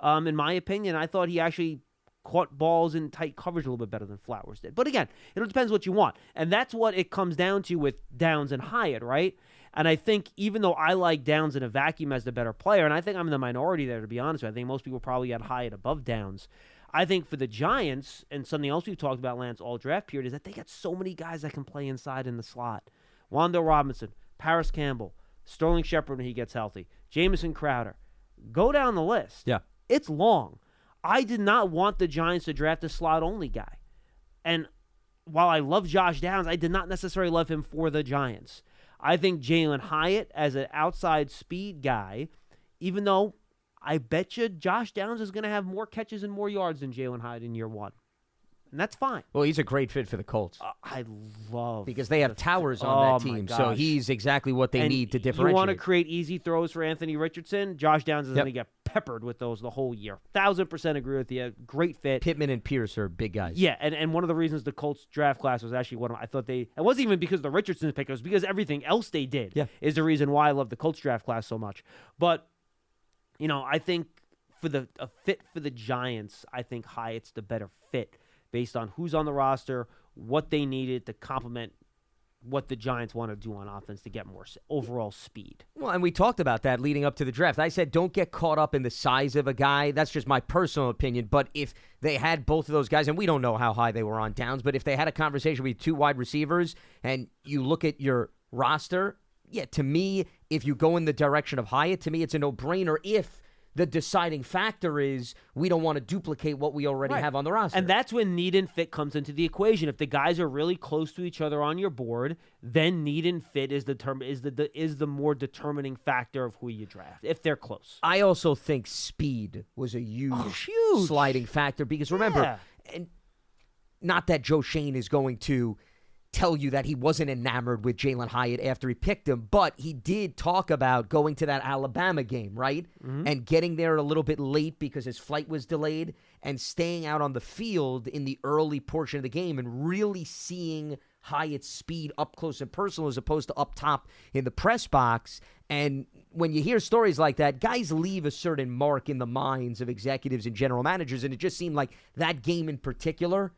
um, in my opinion. I thought he actually caught balls in tight coverage a little bit better than Flowers did. But again, it depends what you want. And that's what it comes down to with Downs and Hyatt, right? And I think even though I like Downs in a vacuum as the better player, and I think I'm in the minority there to be honest with you, I think most people probably got Hyatt above Downs. I think for the Giants, and something else we've talked about, Lance, all draft period, is that they got so many guys that can play inside in the slot. Wan'Dale Robinson, Parris Campbell, Sterling Shepard when he gets healthy, Jamison Crowder. Go down the list. Yeah. It's long. I did not want the Giants to draft a slot only guy. And while I love Josh Downs, I did not necessarily love him for the Giants. I think Jalin Hyatt as an outside speed guy, even though I bet you Josh Downs is going to have more catches and more yards than Jalin Hyatt in year one. And that's fine. Well, he's a great fit for the Colts Uh, I love because they have the- towers on Oh, that team, so he's exactly what they And need to differentiate. You want to create easy throws for Anthony Richardson? Josh Downs is Yep. going to get peppered with those the whole year. Thousand percent agree with you. Great fit. Pittman and Pierce are big guys. Yeah, and, and one of the reasons the Colts draft class was actually one of I thought they it wasn't even because of the Richardson pick, it was because everything else they did Yeah. is the reason why I love the Colts draft class so much. But you know, I think for the a fit for the Giants, I think Hyatt's the better fit based on who's on the roster, what they needed to complement what the Giants want to do on offense to get more overall speed. Well, and we talked about that leading up to the draft. I said don't get caught up in the size of a guy. That's just my personal opinion. But if they had both of those guys, and we don't know how high they were on downs, but if they had a conversation with two wide receivers and you look at your roster, yeah, to me, if you go in the direction of Hyatt, to me, it's a no brainer if the deciding factor is we don't want to duplicate what we already Right. have on the roster. And that's when need and fit comes into the equation. If the guys are really close to each other on your board, then need and fit is the term is the, the is the more determining factor of who you draft if they're close. I also think speed was a huge, Oh, huge. sliding factor because remember, Yeah. and not that Joe Schoen is going to tell you that he wasn't enamored with Jalin Hyatt after he picked him, but he did talk about going to that Alabama game, right? Mm-hmm. And getting there a little bit late because his flight was delayed and staying out on the field in the early portion of the game and really seeing Hyatt's speed up close and personal as opposed to up top in the press box. And when you hear stories like that, guys leave a certain mark in the minds of executives and general managers. And it just seemed like that game in particular,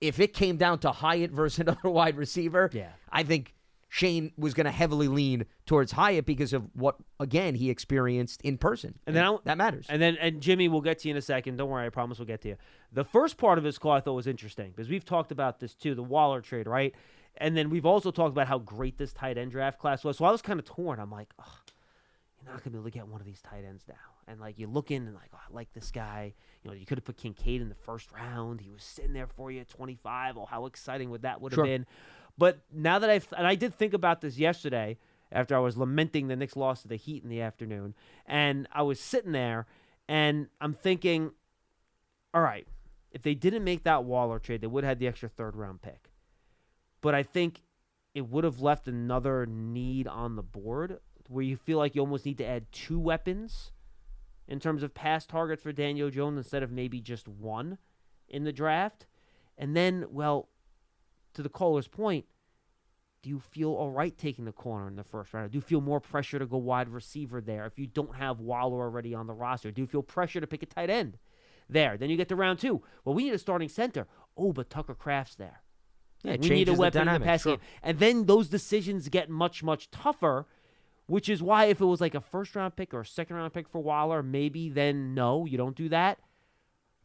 if it came down to Hyatt versus another wide receiver, Yeah. I think Schoen was going to heavily lean towards Hyatt because of what, again, he experienced in person. And then that matters. And then and Jimmy, we'll get to you in a second. Don't worry, I promise we'll get to you. The first part of his call I thought was interesting because we've talked about this too, the Waller trade, right? And then we've also talked about how great this tight end draft class was. So I was kind of torn. I'm like, oh, you're not gonna be able to get one of these tight ends now. And like you look in and like, oh, I like this guy. You know, you could have put Kincaid in the first round. He was sitting there for you at 25. Oh, how exciting would that would have Sure. been? But now that I've and I did think about this yesterday after I was lamenting the Knicks loss to the Heat in the afternoon, and I was sitting there and I'm thinking, all right, if they didn't make that Waller trade, they would have had the extra third round pick. But I think it would have left another need on the board where you feel like you almost need to add two weapons in terms of pass targets for Daniel Jones instead of maybe just one in the draft. And then, well, to the caller's point, do you feel all right taking the corner in the first round? Do you feel more pressure to go wide receiver there if you don't have Waller already on the roster? Do you feel pressure to pick a tight end there? Then you get to round two. Well, we need a starting center. Oh, but Tucker Kraft's there. Yeah, we need a changes the weapon in the passing game. And then those decisions get much, much tougher, which is why if it was like a first round pick or a second round pick for Waller, maybe then no, you don't do that.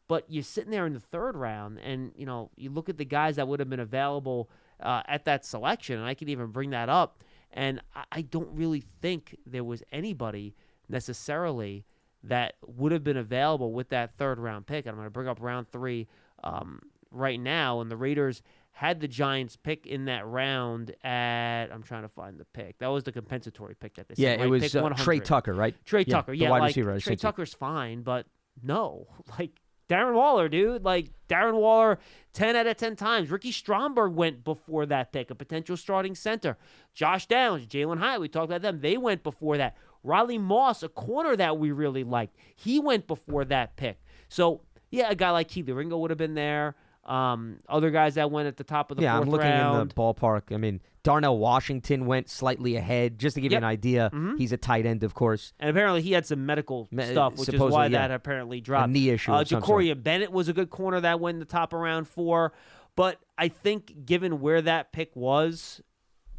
But you're sitting there in the third round, and you know you look at the guys that would have been available uh, at that selection, and I could even bring that up. And I, I don't really think there was anybody necessarily that would have been available with that third round pick. And I'm going to bring up round three um, right now, and the Raiders had the Giants pick in that round at I'm trying to find the pick. That was the compensatory pick that they yeah, said, it right? was Pick uh, Tre Tucker, right? Tre Yeah, Tucker, yeah, wide like receiver, Tre. Tucker's fine, but no, like Darren Waller, dude, like Darren Waller, ten out of ten times. Ricky Stromberg went before that pick, a potential starting center. Josh Downs, Jalen Hyatt, we talked about them. They went before that. Riley Moss, a corner that we really liked, he went before that pick. So yeah, a guy like Kelee Ringo would have been there. Um, other guys that went at the top of the yeah, fourth I'm looking round. in the ballpark. I mean, Darnell Washington went slightly ahead. Just to give Yep. you an idea, Mhm. he's a tight end, of course. And apparently he had some medical Me- stuff, which is why yeah. that apparently dropped. A knee issue Uh. Jakorian Bennett was a good corner that went in the top of round four. But I think given where that pick was,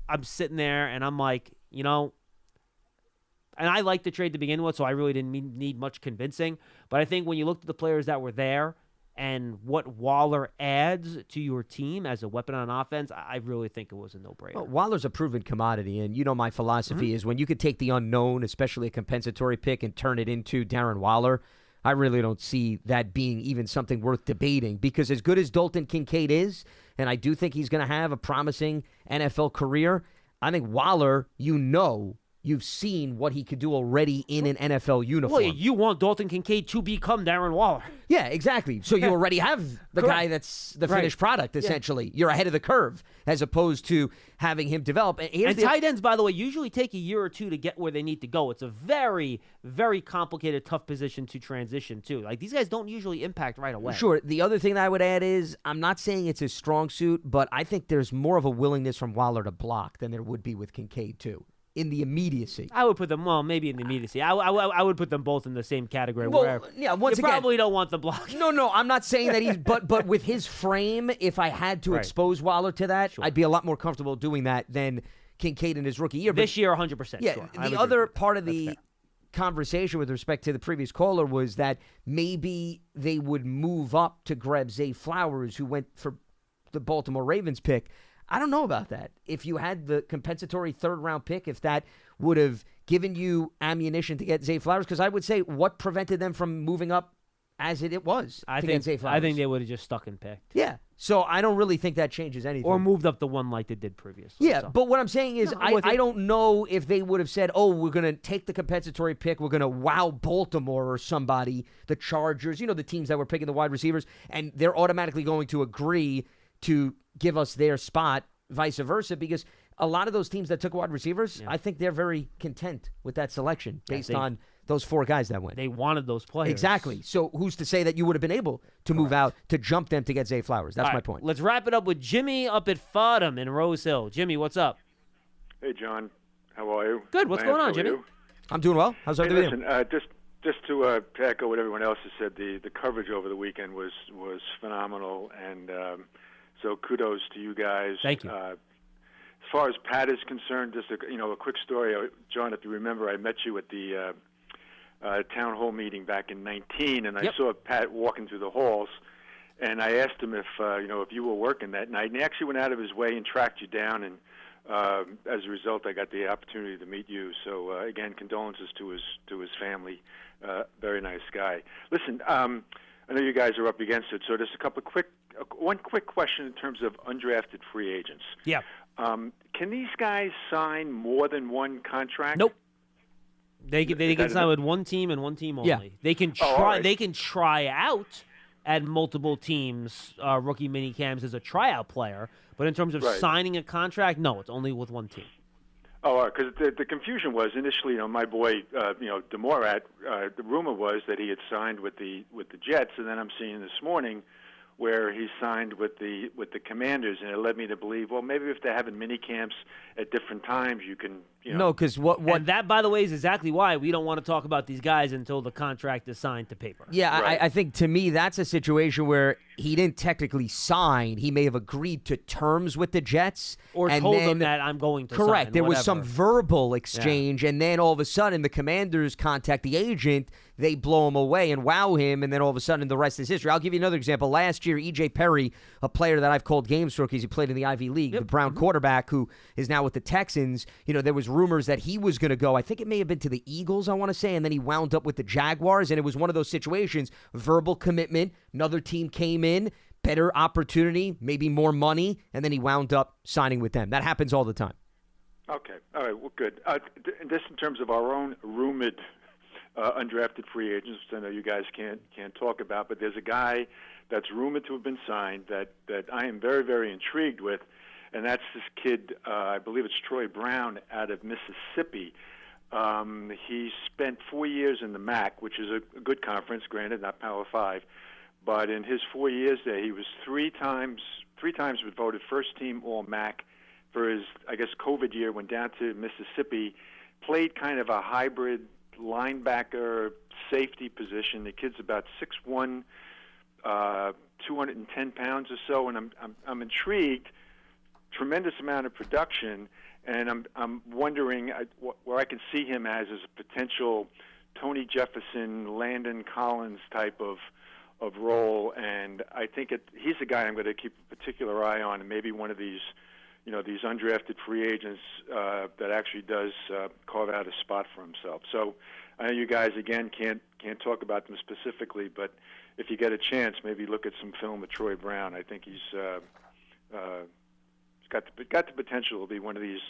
I'm sitting there and I'm like, you know, and I liked the trade to begin with, so I really didn't need much convincing. But I think when you looked at the players that were there and what Waller adds to your team as a weapon on offense, I I really think it was a no-brainer. Well, Waller's a proven commodity, and you know my philosophy Mm-hmm. is when you could take the unknown, especially a compensatory pick, and turn it into Darren Waller. I really don't see that being even something worth debating because as good as Dalton Kincaid is, and I do think he's going to have a promising NFL career, I think Waller, you know, you've seen what he could do already in an NFL uniform. well, you want Dalton Kincaid to become Darren Waller. Yeah, exactly. So you already have the Correct. guy that's the Right. finished product, essentially. You're ahead of the curve as opposed to having him develop. And And the- tight ends, by the way, usually take a year or two to get where they need to go. It's a very, very complicated, tough position to transition to. Like these guys don't usually impact right away. Sure. The other thing that I would add is I'm not saying it's his strong suit, but I think there's more of a willingness from Waller to block than there would be with Kincaid, too, in the immediacy. I would put them well, maybe in the immediacy. I, I, I would put them both in the same category. Well, where yeah, once you again- probably don't want the block. No, no, I'm not saying that he's, but but with his frame, if I had to Right. expose Waller to that, Sure. I'd be a lot more comfortable doing that than Kincaid in his rookie year. But This year, 100. percent Yeah, sure. The other part of the conversation with respect to the previous caller was that maybe they would move up to grab Zay Flowers, who went for the Baltimore Ravens pick. I don't know about that. If you had the compensatory third round pick, if that would have given you ammunition to get Zay Flowers, because I would say what prevented them from moving up as it, it was I to think get Zay Flowers. I think they would have just stuck and picked, yeah. So I don't really think that changes anything. or moved up the one like they did previously. Yeah, so. but what I'm saying is, No, I'm I, with you. I don't know if they would have said, "Oh, we're going to take the compensatory pick. We're going to wow Baltimore or somebody, the Chargers, you know, the teams that were picking the wide receivers, and they're automatically going to agree to give us their spot, vice versa." Because a lot of those teams that took wide receivers, Yeah. I think they're very content with that selection Yeah, based they- on those four guys that went. They wanted those players. Exactly. So who's to say that you would have been able to move out to jump them to get Zay Flowers? That's All my right, point. Let's wrap it up with Jimmy up at Fordham in Rose Hill. Jimmy, what's up? Hey, John. How are you? Good. What's Lance, going on, Jimmy? you? I'm doing well. How's everything? with you? listen, uh, just just to, uh, echo what everyone else has said, the, the coverage over the weekend was was phenomenal, and um, so kudos to you guys. Thank you. Uh, as far as Pat is concerned, just a, you know a quick story, Uh, John. If you remember, I met you at the uh, uh, town hall meeting back in '19, and I saw Pat walking through the halls. And I asked him if uh, you know if you were working that night, and he actually went out of his way and tracked you down. And um, as a result, I got the opportunity to meet you. So uh, again, condolences to his to his family. Uh, very nice guy. Listen, um, I know you guys are up against it, so just a couple of quick, uh, one quick question in terms of undrafted free agents. Yeah. Um, can these guys sign more than one contract? Nope. They can, they can sign an- with one team and one team only. Yeah. They can Oh, try. right. They can try out at multiple teams, uh, rookie mini camps as a tryout player. But in terms of Right. signing a contract, no, it's only with one team. Oh, because the, the confusion was initially, you know, my boy, uh, you know, Demorat. Uh, the rumor was that he had signed with the with the Jets, and then I'm seeing this morning where he signed with the with the Commanders, and it led me to believe, well, maybe if they're having mini camps at different times, you can, you know, No, because what what And that, by the way, is exactly why we don't want to talk about these guys until the contract is signed to paper. Yeah, Right. I, I think to me that's a situation where he didn't technically sign. He may have agreed to terms with the Jets, Or and told then, them that I'm going to Correct. sign, there was some verbal exchange, and then all of a sudden the Commanders contact the agent. They blow him away and wow him, and then all of a sudden the rest is history. I'll give you another example. Last year, E.J. Perry, a player that I've called games for because he played in the Ivy League, the Brown Mm-hmm. quarterback who is now with the Texans. You know, there was rumors that he was going to go. I think it may have been to the Eagles, I want to say, and then he wound up with the Jaguars, and it was one of those situations: verbal commitment. Another team came in. Better opportunity, maybe more money, and then he wound up signing with them. That happens all the time. Okay. All right. Well, good. Uh, th- just in terms of our own rumored uh, undrafted free agents, which I know you guys can't can't talk about, but there's a guy that's rumored to have been signed that that I am very very intrigued with, and that's this kid. Uh, I believe it's Troy Brown out of Mississippi. Um, he spent four years in the MAC, which is a, a good conference, granted not Power Five, but in his four years there, he was three times three times was voted first team All MAC for his, I guess, COVID year, went down to Mississippi, played kind of a hybrid linebacker safety position. The kid's about six one, uh, 210 pounds or so, and I'm, I'm, I'm intrigued. Tremendous amount of production, and I'm, I'm wondering uh, wh- where I can see him as as a potential Tony Jefferson, Landon Collins type of of role, and I think it, he's the guy I'm going to keep a particular eye on, and maybe one of these, you know, these undrafted free agents uh, that actually does uh, carve out a spot for himself. So I know you guys again can't can't talk about them specifically, but if you get a chance, maybe look at some film with Troy Brown. I think he's uh, uh, he's got the, got the potential to be one of these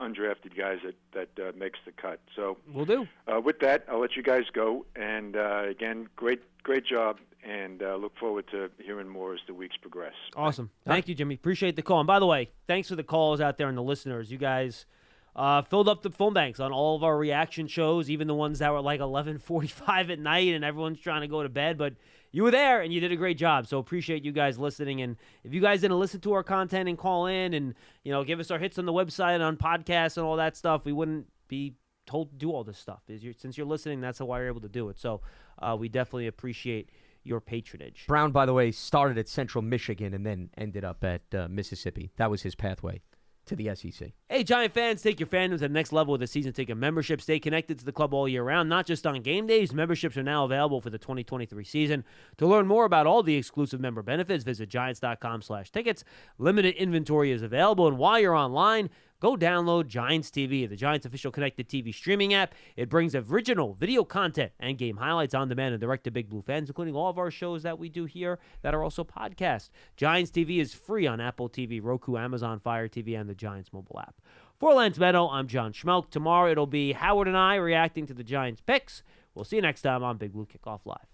undrafted guys that that uh, makes the cut. So We'll do. uh, with that, I'll let you guys go. And uh, again, great great job, and uh, look forward to hearing more as the weeks progress. Awesome. Thank you, Jimmy. Appreciate the call. And by the way, thanks for the calls out there and the listeners. You guys uh, filled up the phone banks on all of our reaction shows, even the ones that were like 11:45 at night, and everyone's trying to go to bed. But you were there, and you did a great job. So appreciate you guys listening. And if you guys didn't listen to our content and call in, and you know, give us our hits on the website, and on podcasts, and all that stuff, we wouldn't be told to do all this stuff. Is since you're listening, that's why you're able to do it. So uh, we definitely appreciate your patronage. Brown, by the way, started at Central Michigan and then ended up at uh, Mississippi. That was his pathway to the SEC. Hey, Giant fans, take your fandoms to the next level with a season ticket membership. Stay connected to the club all year round, not just on game days. Memberships are now available for the 2023 season. To learn more about all the exclusive member benefits, visit giants.com slash tickets. Limited inventory is available, and while you're online, go download Giants TV, the Giants official connected TV streaming app. It brings original video content and game highlights on demand and direct to Big Blue fans, including all of our shows that we do here that are also podcasts. Giants TV is free on Apple TV, Roku, Amazon Fire TV, and the Giants mobile app. For Lance Medow, I'm John Schmelk. Tomorrow it'll be Howard and I reacting to the Giants picks. We'll see you next time on Big Blue Kickoff Live.